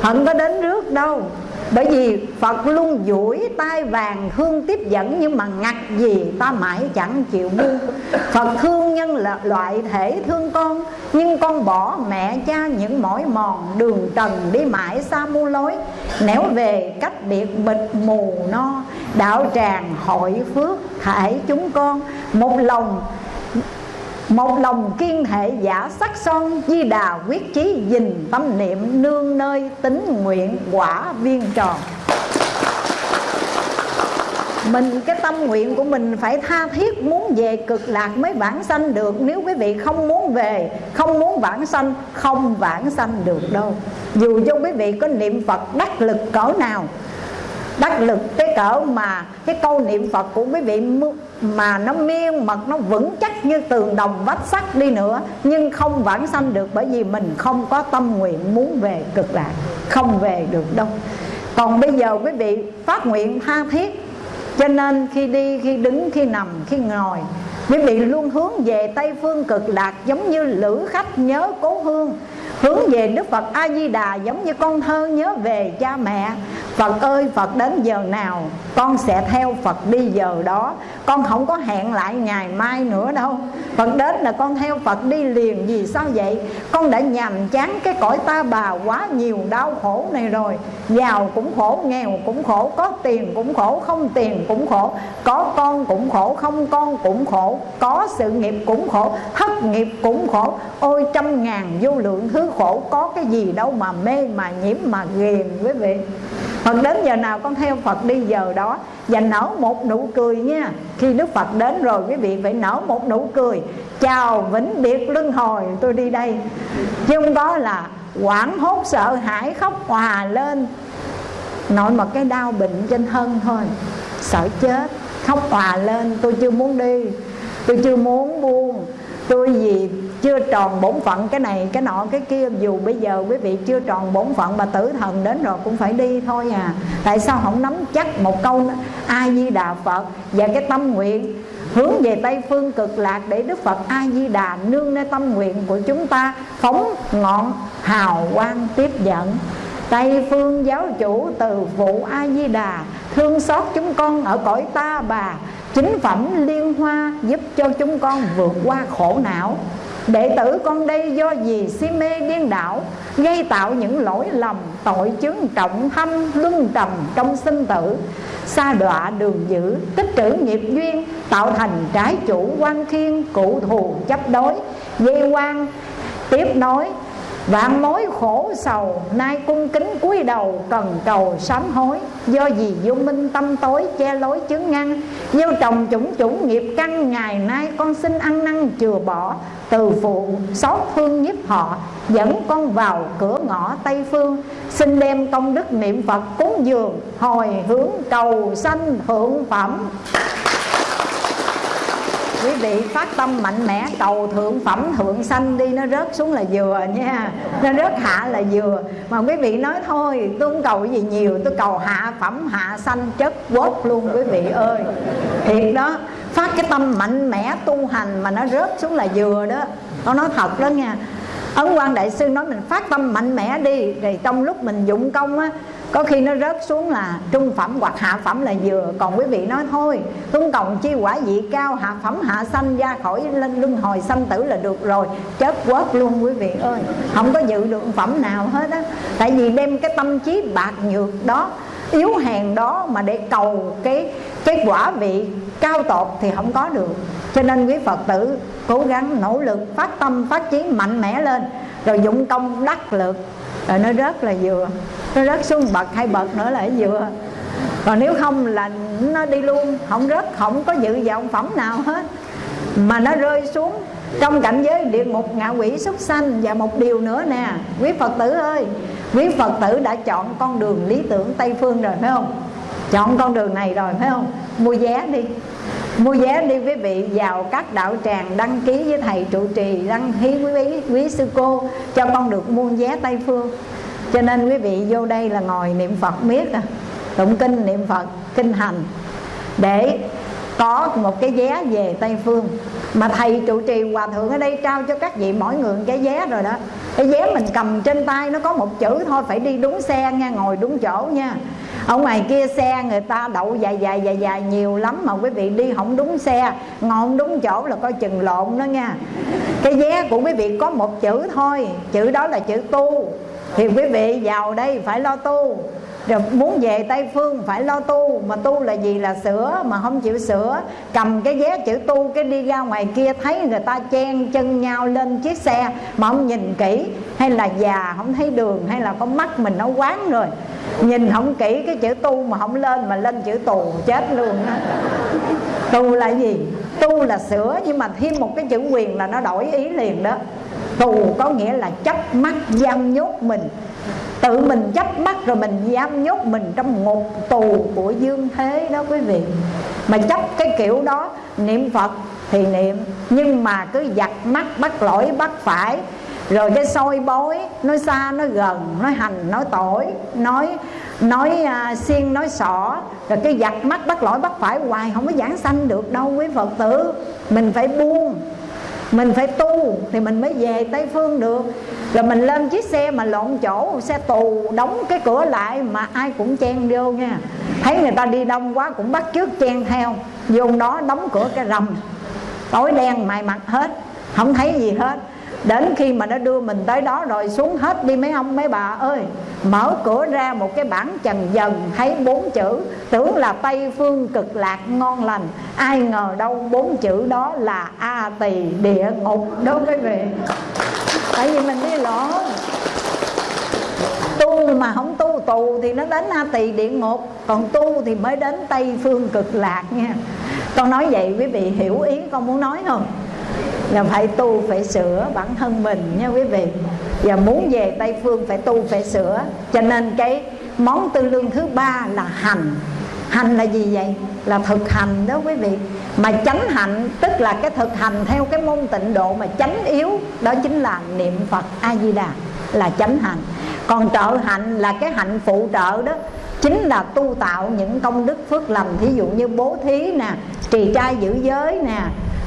Không có đến rước đâu bởi vì Phật luôn duỗi tay vàng hương tiếp dẫn Nhưng mà ngặt gì ta mãi chẳng chịu buông. Phật thương nhân là loại thể thương con, Nhưng con bỏ mẹ cha những mỏi mòn Đường trần đi mãi xa mu lối Nẻo về cách biệt bịch mù no, Đạo tràng hội phước thải chúng con. Một lòng một lòng kiên hệ giả sắc son, Di đà quyết chí dình tâm niệm, Nương nơi tính nguyện quả viên tròn. Mình, cái tâm nguyện của mình phải tha thiết, muốn về cực lạc mới vãng sanh được. Nếu quý vị không muốn về, không muốn vãng sanh, không vãng sanh được đâu. Dù cho quý vị có niệm phật đắc lực cỡ nào đắc lực. Cái cỡ mà cái câu niệm phật của quý vị mà nó miên mật, nó vững chắc như tường đồng vách sắt đi nữa, nhưng không vãng sanh được bởi vì mình không có tâm nguyện muốn về cực lạc, không về được đâu. Còn bây giờ quý vị phát nguyện tha thiết, cho nên khi đi, khi đứng, khi nằm, khi ngồi, quý vị luôn hướng về tây phương cực lạc, giống như lữ khách nhớ cố hương hướng về đức phật a di đà giống như con thơ nhớ về cha mẹ. Phật ơi, Phật đến giờ nào, Con sẽ theo Phật đi giờ đó. Con không có hẹn lại ngày mai nữa đâu. Phật đến là con theo Phật đi liền Vì sao vậy? Con đã nhàm chán cái cõi ta bà Quá nhiều đau khổ này rồi. Giàu cũng khổ, nghèo cũng khổ Có tiền cũng khổ, không tiền cũng khổ Có con cũng khổ, không con cũng khổ Có sự nghiệp cũng khổ Thất nghiệp cũng khổ. Ôi trăm ngàn vô lượng thứ khổ Có cái gì đâu mà mê mà nhiễm mà ghiền quý vị. Phật đến giờ nào con theo Phật đi, giờ đó. Và nở một nụ cười nha. Khi Đức Phật đến rồi, quý vị phải nở một nụ cười. Chào vĩnh biệt luân hồi, tôi đi đây. Chứ không có là quảng hốt, sợ hãi, khóc hòa lên. Nội một cái đau bệnh trên thân thôi. Sợ chết, Khóc hòa lên. Tôi chưa muốn đi. Tôi chưa muốn buông. Tôi gì chưa tròn bổn phận cái này, cái nọ, cái kia. Dù bây giờ quý vị chưa tròn bổn phận mà tử thần đến rồi cũng phải đi thôi à. Tại sao không nắm chắc một câu a di đà phật và cái tâm nguyện, hướng về tây phương cực lạc để đức phật a di đà nương nơi tâm nguyện của chúng ta phóng ngọn hào quang tiếp dẫn. Tây phương giáo chủ từ phụ A-di-đà Thương xót chúng con ở cõi ta bà. Chính phẩm liên hoa giúp cho chúng con vượt qua khổ não. Đệ tử con đây do gì si mê điên đảo, Gây tạo những lỗi lầm, tội chứng trọng thâm, luân trầm trong sinh tử. Xa đọa đường dữ, tích trữ nghiệp duyên, Tạo thành trái chủ quan khiên cụ thù chấp đối, Dây quan, tiếp nối Vạn mối khổ sầu Nay cung kính cúi đầu cần cầu sám hối. Do gì vô minh tâm tối che lối chứng ngăn, Gieo trồng chủng chủng nghiệp căn Ngày nay con xin ăn năn chừa bỏ. Từ phụ xót thương nhiếp họ, Dẫn con vào cửa ngõ Tây Phương. Xin đem công đức niệm Phật cúng dường, Hồi hướng cầu sanh thượng phẩm quý vị phát tâm mạnh mẽ, cầu thượng phẩm, thượng sanh đi, nó rớt xuống là vừa nha. Nó rớt hạ là vừa. Mà quý vị nói thôi, tôi không cầu gì nhiều, tôi cầu hạ phẩm, hạ sanh chất quất luôn quý vị ơi. Thiệt đó, phát cái tâm mạnh mẽ tu hành mà nó rớt xuống là vừa đó. Nó nói thật đó nha. Ấn quan đại sư nói mình phát tâm mạnh mẽ đi, rồi trong lúc mình dụng công á có khi nó rớt xuống là trung phẩm hoặc hạ phẩm là vừa. Còn quý vị nói, thôi tung cộng chi quả vị cao, hạ phẩm, hạ sanh ra khỏi lên luân hồi, sanh tử là được rồi. Chết quớt luôn, quý vị ơi. Không có dự được phẩm nào hết á. Tại vì đem cái tâm trí bạc nhược đó, yếu hèn đó mà để cầu cái cái quả vị cao tột thì không có được. Cho nên quý phật tử cố gắng nỗ lực, phát tâm, phát chí mạnh mẽ lên, rồi dụng công đắc lực rồi nó rớt là vừa. Nó rớt xuống bậc, hai bậc nữa là vừa. Còn nếu không là nó đi luôn. Không rớt, không có dự vọng phẩm nào hết. Mà nó rơi xuống trong cảnh giới địa ngục ngạ quỷ súc sanh. Và một điều nữa nè, quý phật tử ơi, quý phật tử đã chọn con đường lý tưởng tây phương rồi, phải không? Chọn con đường này rồi, phải không? Mua vé đi mua vé đi quý vị vào các đạo tràng đăng ký với thầy trụ trì đăng ký quý, quý, quý sư cô cho con được mua vé tây phương. Cho nên quý vị vô đây là ngồi niệm phật miết à tụng kinh niệm phật kinh hành để có một cái vé về tây phương. Mà thầy trụ trì hòa thượng ở đây trao cho các vị mỗi người cái vé rồi đó. Cái vé mình cầm trên tay nó có một chữ thôi phải đi đúng xe nha ngồi đúng chỗ nha ở ngoài kia xe người ta đậu dài dài dài dài nhiều lắm mà quý vị đi không đúng xe. Ngồi đúng chỗ là coi chừng lộn đó nha. Cái vé của quý vị có một chữ thôi. Chữ đó là chữ tu. Thì quý vị vào đây phải lo tu rồi muốn về Tây Phương phải lo tu, Mà tu là gì là sửa, Mà không chịu sửa. Cầm cái vé chữ tu, Cái đi ra ngoài kia thấy người ta chen chân nhau lên chiếc xe Mà không nhìn kỹ. Hay là già không thấy đường, Hay là con mắt mình nó quán rồi. Nhìn không kỹ cái chữ tu mà không lên, Mà lên chữ tù, chết luôn đó Tu là gì? Tu là sửa, Nhưng mà thêm một cái chữ quyền là nó đổi ý liền đó. Tù có nghĩa là chấp mắt, giam nhốt mình tự mình chấp mắt rồi mình giam nhốt mình trong ngục tù của dương thế đó quý vị. Mà chấp cái kiểu đó niệm phật thì niệm nhưng mà cứ giặt mắt bắt lỗi bắt phải rồi cái soi bối nói xa nói gần nói hành nói tội nói nói uh, xiên nói sỏ rồi cái giặt mắt bắt lỗi bắt phải hoài không có giảng sanh được đâu quý phật tử. Mình phải buông mình phải tu thì mình mới về tây phương được rồi mình lên chiếc xe mà lộn chỗ, xe tù đóng cái cửa lại mà ai cũng chen vô nha. Thấy người ta đi đông quá cũng bắt trước chen theo. Vô đó đóng cửa cái rầm. Tối đen mày mặt hết, không thấy gì hết. Đến khi mà nó đưa mình tới đó rồi xuống hết đi mấy ông mấy bà ơi. Mở cửa ra một cái bảng trần dần, thấy bốn chữ. Tưởng là tây phương cực lạc ngon lành. Ai ngờ đâu bốn chữ đó là a tỳ địa ngục đó quý vị tại vì mình đi lộn tu mà không tu tù thì nó đến a tỳ địa ngục còn tu thì mới đến tây phương cực lạc nha. Con nói vậy quý vị hiểu ý con muốn nói không? Là phải tu, phải sửa bản thân mình nha quý vị. Và muốn về tây phương phải tu, phải sửa. Cho nên cái món tư lương thứ ba là hành hành là gì vậy? Là thực hành đó quý vị. Mà chánh hạnh, tức là cái thực hành theo cái môn tịnh độ mà chánh yếu, đó chính là niệm phật a di đà là chánh hạnh. Còn trợ hạnh là cái hạnh phụ trợ đó, chính là tu tạo những công đức phước lành. Thí dụ như bố thí nè, trì trai giữ giới nè,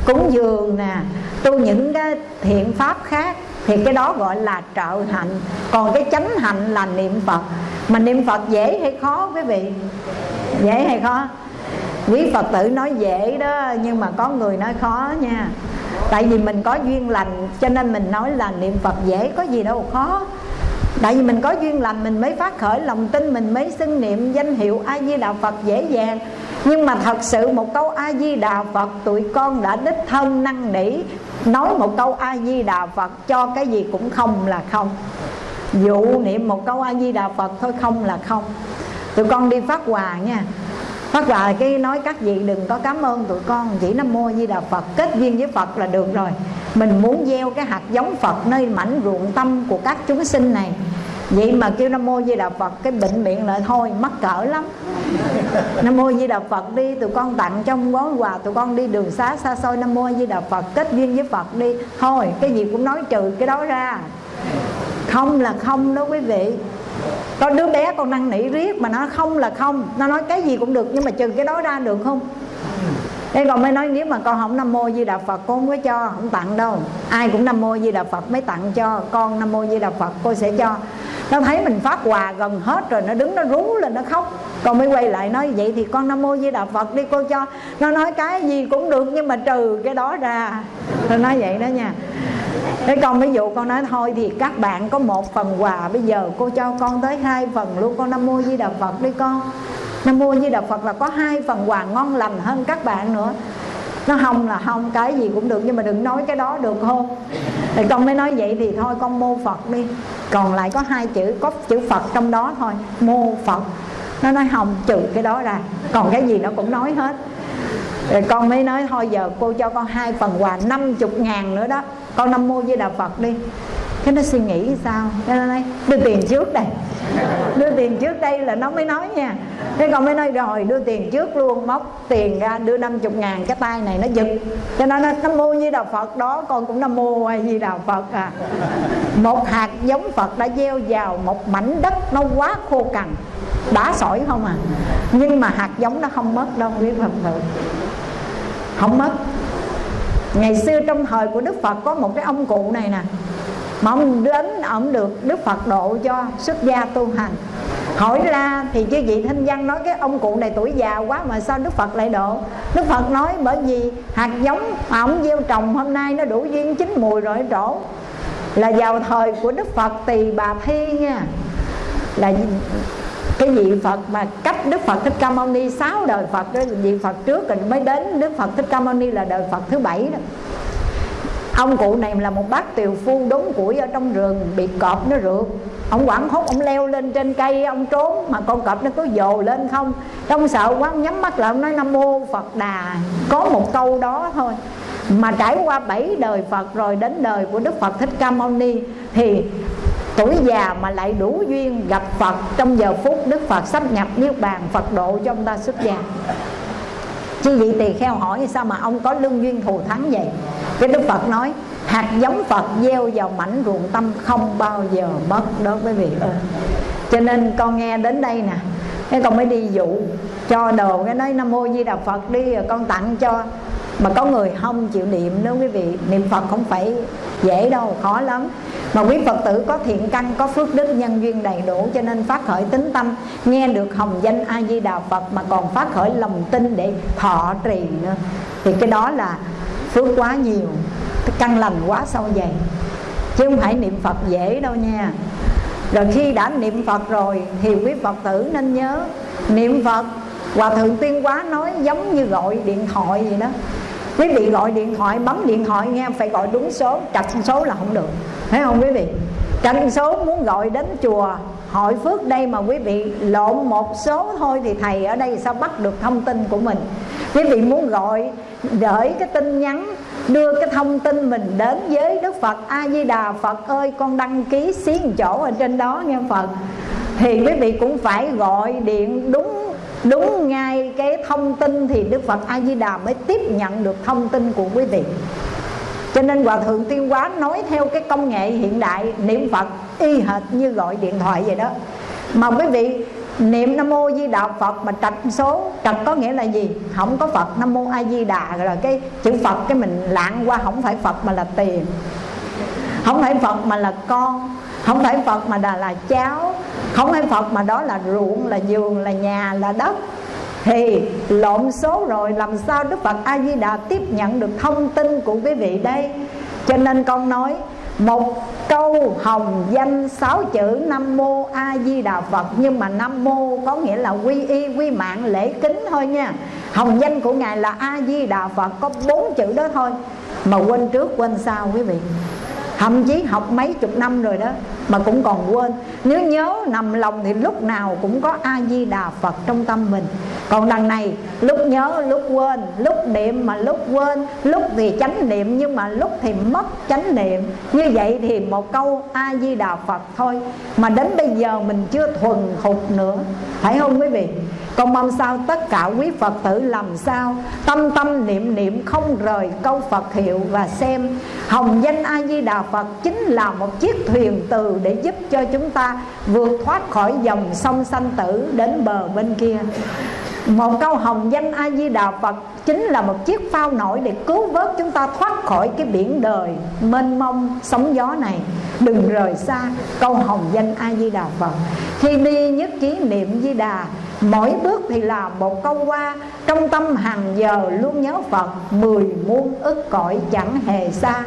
cúng dường nè, tu những cái thiện pháp khác, thì cái đó gọi là trợ hạnh. Còn cái chánh hạnh là niệm phật. Mà niệm phật dễ hay khó quý vị? Dễ hay khó? Quý phật tử nói dễ đó, nhưng mà có người nói khó nha. Tại vì mình có duyên lành, cho nên mình nói là niệm phật dễ, có gì đâu khó. Tại vì mình có duyên lành, mình mới phát khởi lòng tin, mình mới xưng niệm danh hiệu a di đà phật dễ dàng. Nhưng mà thật sự một câu a di đà phật, tụi con đã đích thân năn nỉ nói một câu a di đà phật cho cái gì cũng không là không. Dụ niệm một câu a di đà phật thôi không là không tụi con đi phát quà nha. Phát quà cái nói các vị đừng có cảm ơn tụi con, chỉ nam mô di đà phật, kết duyên với phật là được rồi. Mình muốn gieo cái hạt giống phật nơi mảnh ruộng tâm của các chúng sinh này. Vậy mà kêu nam mô di đà phật cái bệnh miệng lại thôi, mắc cỡ lắm. Nam mô di đà phật đi, tụi con tặng trong gói quà, tụi con đi đường xá xa xôi. Nam mô di đà phật kết duyên với phật đi. Thôi, cái gì cũng nói trừ cái đó ra. Không là không đó quý vị có đứa bé con năn nỉ riết mà nó không là không. Nó nói cái gì cũng được nhưng mà trừ cái đó ra được không? Thế còn mới nói nếu mà con không Nam Mô Di Đà Phật Con không có cho, không tặng đâu. Ai cũng Nam Mô Di Đà Phật mới tặng cho Con Nam Mô Di Đà Phật cô sẽ cho nó thấy mình phát quà gần hết rồi, Nó đứng, nó rú lên, nó khóc. Con mới quay lại nói, vậy thì con Nam Mô Di Đà Phật đi, cô cho. Nó nói, cái gì cũng được, nhưng mà trừ cái đó ra. Nó nói vậy đó nha. Thế con ví dụ con nói, thôi thì các bạn có một phần quà, Bây giờ cô cho con tới hai phần luôn, Con Nam Mô Di Đà Phật đi con. Nam Mô Di Đà Phật là có hai phần quà ngon lành hơn các bạn nữa nó không là không cái gì cũng được, nhưng mà đừng nói cái đó được không? Thì con mới nói vậy thì thôi, con mô phật đi. Còn lại có hai chữ, có chữ phật trong đó thôi, mô phật. Nó nói không trừ cái đó ra, còn cái gì nó cũng nói hết. Rồi con mới nói thôi, giờ cô cho con hai phần quà 50 ngàn nữa đó. Con năm mô với Đà Phật đi. Cái nó suy nghĩ sao? Cái nó nói, đưa tiền trước đây. Đưa tiền trước đây là nó mới nói nha. Thế con mới nói, rồi, đưa tiền trước luôn, Móc tiền ra, đưa 50 ngàn. Cái tay này nó giật. Cho nên nó nó mua như đạo Phật đó, Con cũng nó mua như đạo Phật à. Một hạt giống Phật đã gieo vào Một mảnh đất nó quá khô cằn Đá sỏi không à. Nhưng mà hạt giống nó không mất đâu, quý Phật tử. Không mất. Ngày xưa trong thời của đức phật có một cái ông cụ này nè mà ông đến ông được đức phật độ cho xuất gia tu hành. Hỏi ra thì chứ vị thanh văn nói cái ông cụ này tuổi già quá mà sao đức phật lại độ? Đức phật nói, bởi vì hạt giống mà ông gieo trồng hôm nay nó đủ duyên chín mùi rồi trổ là vào thời của đức phật tỳ bà thi nha. Là cái vị Phật mà cách Đức Phật Thích Ca Mâu Ni sáu đời Phật đó, vị Phật trước rồi mới đến Đức Phật Thích Ca Mâu Ni là đời Phật thứ bảy đó ông cụ này là một bác tiều phu đốn củi ở trong rừng, bị cọp nó rượt. Ông quảng hốt, ông leo lên trên cây, ông trốn, mà con cọp nó cứ dồ lên không. Trong sợ quá, ông nhắm mắt lại, ông nói, nam mô phật đà. Có một câu đó thôi. Mà trải qua bảy đời Phật rồi, đến đời của Đức Phật Thích Ca Mâu Ni, thì tuổi già mà lại đủ duyên gặp Phật, trong giờ phút Đức Phật sắp nhập niết bàn, Phật độ cho ông ta xuất gia chứ vị tỳ kheo hỏi sao mà ông có lương duyên thù thắng vậy? Cái Đức Phật nói, hạt giống Phật gieo vào mảnh ruộng tâm không bao giờ mất đối với vị ơi. Cho nên con nghe đến đây nè, cái con mới đi dụ, cho đồ cái nói nam mô di đà phật đi, rồi con tặng cho mà có người không chịu niệm nếu quý vị, niệm phật không phải dễ đâu, khó lắm. Mà quý phật tử có thiện căn, có phước đức, nhân duyên đầy đủ, cho nên phát khởi tính tâm, nghe được hồng danh a di đà phật mà còn phát khởi lòng tin để thọ trì nữa. Thì cái đó là phước quá nhiều căn lành quá sâu dày. Chứ không phải niệm phật dễ đâu nha. Rồi khi đã niệm phật rồi thì quý phật tử nên nhớ, niệm phật, hòa thượng tiên quá nói giống như gọi điện thoại vậy đó quý vị gọi điện thoại, bấm điện thoại nghe phải gọi đúng số trật số là không được. Thấy không quý vị? Trật số muốn gọi đến chùa hội phước đây mà quý vị lộn một số thôi thì thầy ở đây sao bắt được thông tin của mình? Quý vị muốn gọi, gửi cái tin nhắn, đưa cái thông tin mình đến với Đức Phật. A Di Đà Phật ơi, con đăng ký xí chỗ ở trên đó nghe Phật. Thì quý vị cũng phải gọi điện đúng đúng ngay cái thông tin thì Đức Phật A Di Đà mới tiếp nhận được thông tin của quý vị. Cho nên Hòa Thượng Tiên Quá nói theo cái công nghệ hiện đại, niệm Phật y hệt như gọi điện thoại vậy đó. Mà quý vị, niệm nam mô di đà phật mà trạch số, trạch có nghĩa là gì? Không có phật, nam mô a di đà rồi cái chữ phật cái mình lạng qua, không phải phật mà là tiền. Không phải phật mà là con không phải phật mà là là cháu không phải phật mà đó là ruộng, là giường là nhà, là đất. Thì lộn số rồi, làm sao đức phật a di đà tiếp nhận được thông tin của quý vị đây? Cho nên con nói, một câu hồng danh sáu chữ nam mô a di đà phật. Nhưng mà nam mô có nghĩa là quy y, quy mạng, lễ kính thôi nha. Hồng danh của ngài là a di đà phật, có bốn chữ đó thôi. Mà quên trước, quên sau, quý vị thậm chí học mấy chục năm rồi đó, mà cũng còn quên. Nếu nhớ nằm lòng thì lúc nào cũng có a di đà phật trong tâm mình. Còn đằng này, lúc nhớ, lúc quên. Lúc niệm mà lúc quên. Lúc thì chánh niệm, nhưng mà lúc thì mất chánh niệm. Như vậy thì một câu a di đà phật thôi. Mà đến bây giờ mình chưa thuần thục nữa. Phải không quý vị? Con mong sao tất cả quý Phật tử làm sao? Tâm tâm niệm niệm không rời câu Phật hiệu Và xem. Hồng danh A-di-đà Phật Chính là một chiếc thuyền từ Để giúp cho chúng ta vượt thoát khỏi dòng sông sanh tử Đến bờ bên kia một câu hồng danh a di đà phật chính là một chiếc phao nổi để cứu vớt chúng ta thoát khỏi cái biển đời mênh mông sóng gió này. Đừng rời xa câu hồng danh a di đà phật. Khi đi nhất trí niệm di đà mỗi bước thì là một câu qua. Trong tâm hàng giờ luôn nhớ phật, mười muôn ức cõi chẳng hề xa.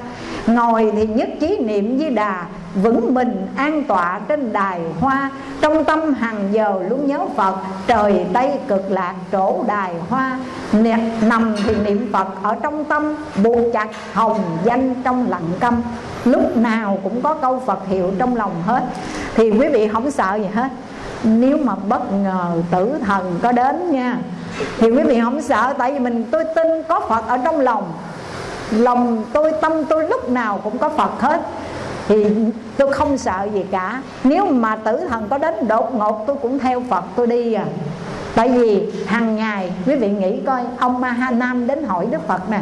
Ngồi thì nhất trí niệm di đà vững mình, an tọa trên đài hoa. Trong tâm hàng giờ luôn nhớ phật, trời tây cực lạc trổ đài hoa. Nằm thì niệm phật ở trong tâm buộc chặt hồng danh trong lặng câm. Lúc nào cũng có câu phật hiệu trong lòng hết. Thì quý vị không sợ gì hết. Nếu mà bất ngờ tử thần có đến nha, thì quý vị không sợ, tại vì mình, tôi tin có phật ở trong lòng. Lòng, tôi, tâm tôi lúc nào cũng có phật hết thì tôi không sợ gì cả. Nếu mà tử thần có đến đột ngột, tôi cũng theo phật tôi đi à. Tại vì hàng ngày quý vị nghĩ coi, ông ma ha nam đến hỏi đức phật nè.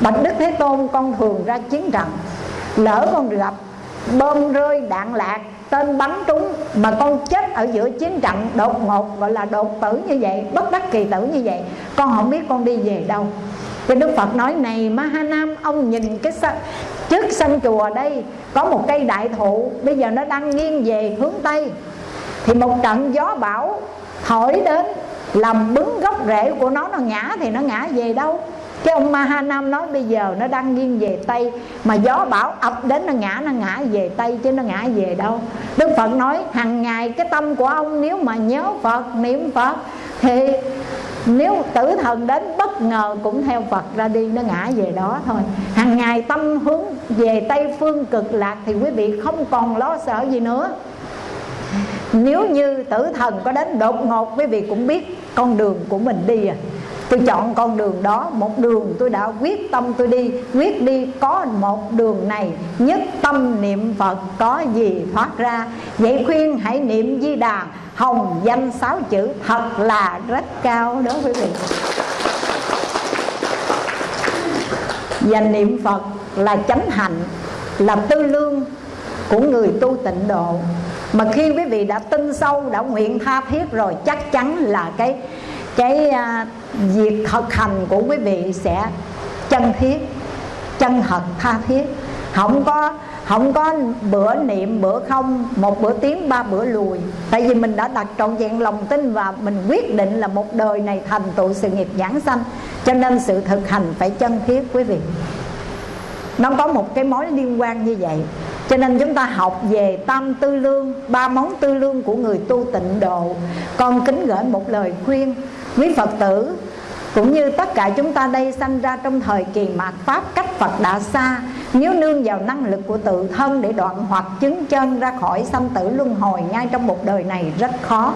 Bạch đức thế tôn, con thường ra chiến trận. Lỡ con gặp bom rơi đạn lạc tên bắn trúng mà con chết ở giữa chiến trận đột ngột, gọi là đột tử như vậy, bất đắc kỳ tử như vậy, con không biết con đi về đâu. Thì Đức Phật nói, này Ma Ha Nam Ông nhìn cái trước sân chùa đây, Có một cây đại thụ, Bây giờ nó đang nghiêng về hướng Tây. Thì một trận gió bão thổi đến, làm bứng gốc rễ của nó nó ngã thì nó ngã về đâu? Cái ông Mahanam nói bây giờ nó đang nghiêng về Tây, Mà gió bão ập đến nó ngã nó ngã về Tây chứ nó ngã về đâu. Đức Phật nói hàng ngày cái tâm của ông nếu mà nhớ Phật, niệm Phật, Thì nếu tử thần đến bất ngờ cũng theo Phật ra đi, nó ngã về đó thôi. Hàng ngày tâm hướng về Tây phương cực lạc thì quý vị không còn lo sợ gì nữa. Nếu như tử thần có đến đột ngột, quý vị cũng biết con đường của mình đi à tôi chọn con đường đó, một đường tôi đã quyết tâm tôi đi. Quyết đi, có một đường này, nhất tâm niệm phật, có gì thoát ra? Vậy khuyên hãy niệm di đà, hồng danh sáu chữ, thật là rất cao đó quý vị. Và niệm phật là chánh hạnh, là tư lương của người tu tịnh độ. Mà khi quý vị đã tin sâu, đã nguyện tha thiết rồi, chắc chắn là cái cái à, việc thực hành của quý vị sẽ chân thiết, chân thật, tha thiết. Không có không có bữa niệm, bữa không, một bữa tiến ba bữa lùi. Tại vì mình đã đặt trọn vẹn lòng tin và mình quyết định là một đời này thành tựu sự nghiệp giảng sanh. Cho nên sự thực hành phải chân thiết, quý vị. Nó có một cái mối liên quan như vậy. Cho nên chúng ta học về tam tư lương, ba món tư lương của người tu tịnh độ. Con kính gửi một lời khuyên quý phật tử, cũng như tất cả chúng ta đây sanh ra trong thời kỳ mạt pháp cách phật đã xa, nếu nương vào năng lực của tự thân để đoạn hoặc chứng chân ra khỏi sanh tử luân hồi ngay trong một đời này rất khó.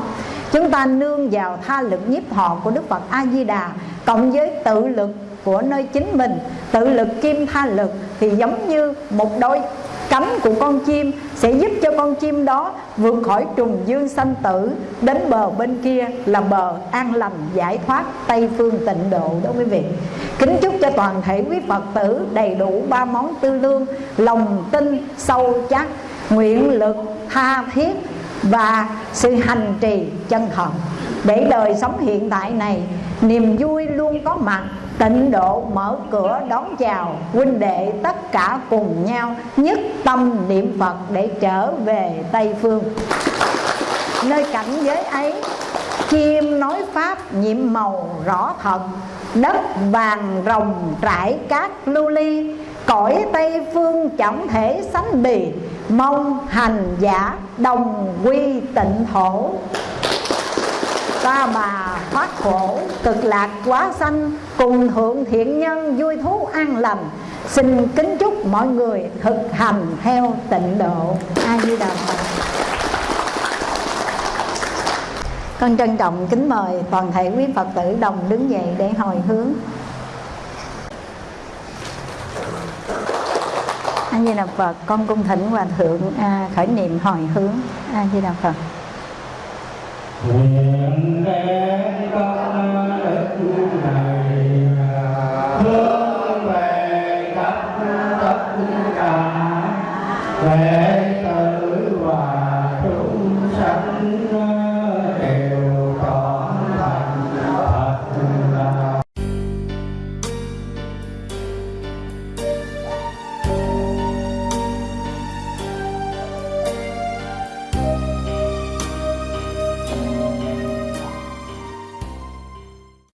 Chúng ta nương vào tha lực nhiếp họ của đức phật a di đà cộng với tự lực của nơi chính mình, tự lực kim tha lực, thì giống như một đôi cánh của con chim sẽ giúp cho con chim đó vượt khỏi trùng dương sanh tử, đến bờ bên kia là bờ an lành, giải thoát tây phương tịnh độ đó quý vị. Kính chúc cho toàn thể quý phật tử đầy đủ ba món tư lương, lòng tin, sâu chắc, nguyện lực, tha thiết và sự hành trì chân thật để đời sống hiện tại này, niềm vui luôn có mặt tịnh độ mở cửa đón chào, huynh đệ tất cả cùng nhau nhất tâm niệm phật để trở về tây phương. Nơi cảnh giới ấy, chim nói pháp nhiệm màu rõ thật, đất vàng rồng trải cát lưu ly, cõi tây phương chẳng thể sánh bì, mong hành giả đồng quy tịnh thổ ta bà thoát khổ. Cực lạc quá sanh cùng thượng thiện nhân vui thú an lành. Xin kính chúc mọi người thực hành theo tịnh độ. A di đà phật. Con trân trọng kính mời toàn thể quý phật tử đồng đứng dậy để hồi hướng. A di đà phật con cung thỉnh hòa thượng à, khởi niệm hồi hướng. A di đà phật nguyện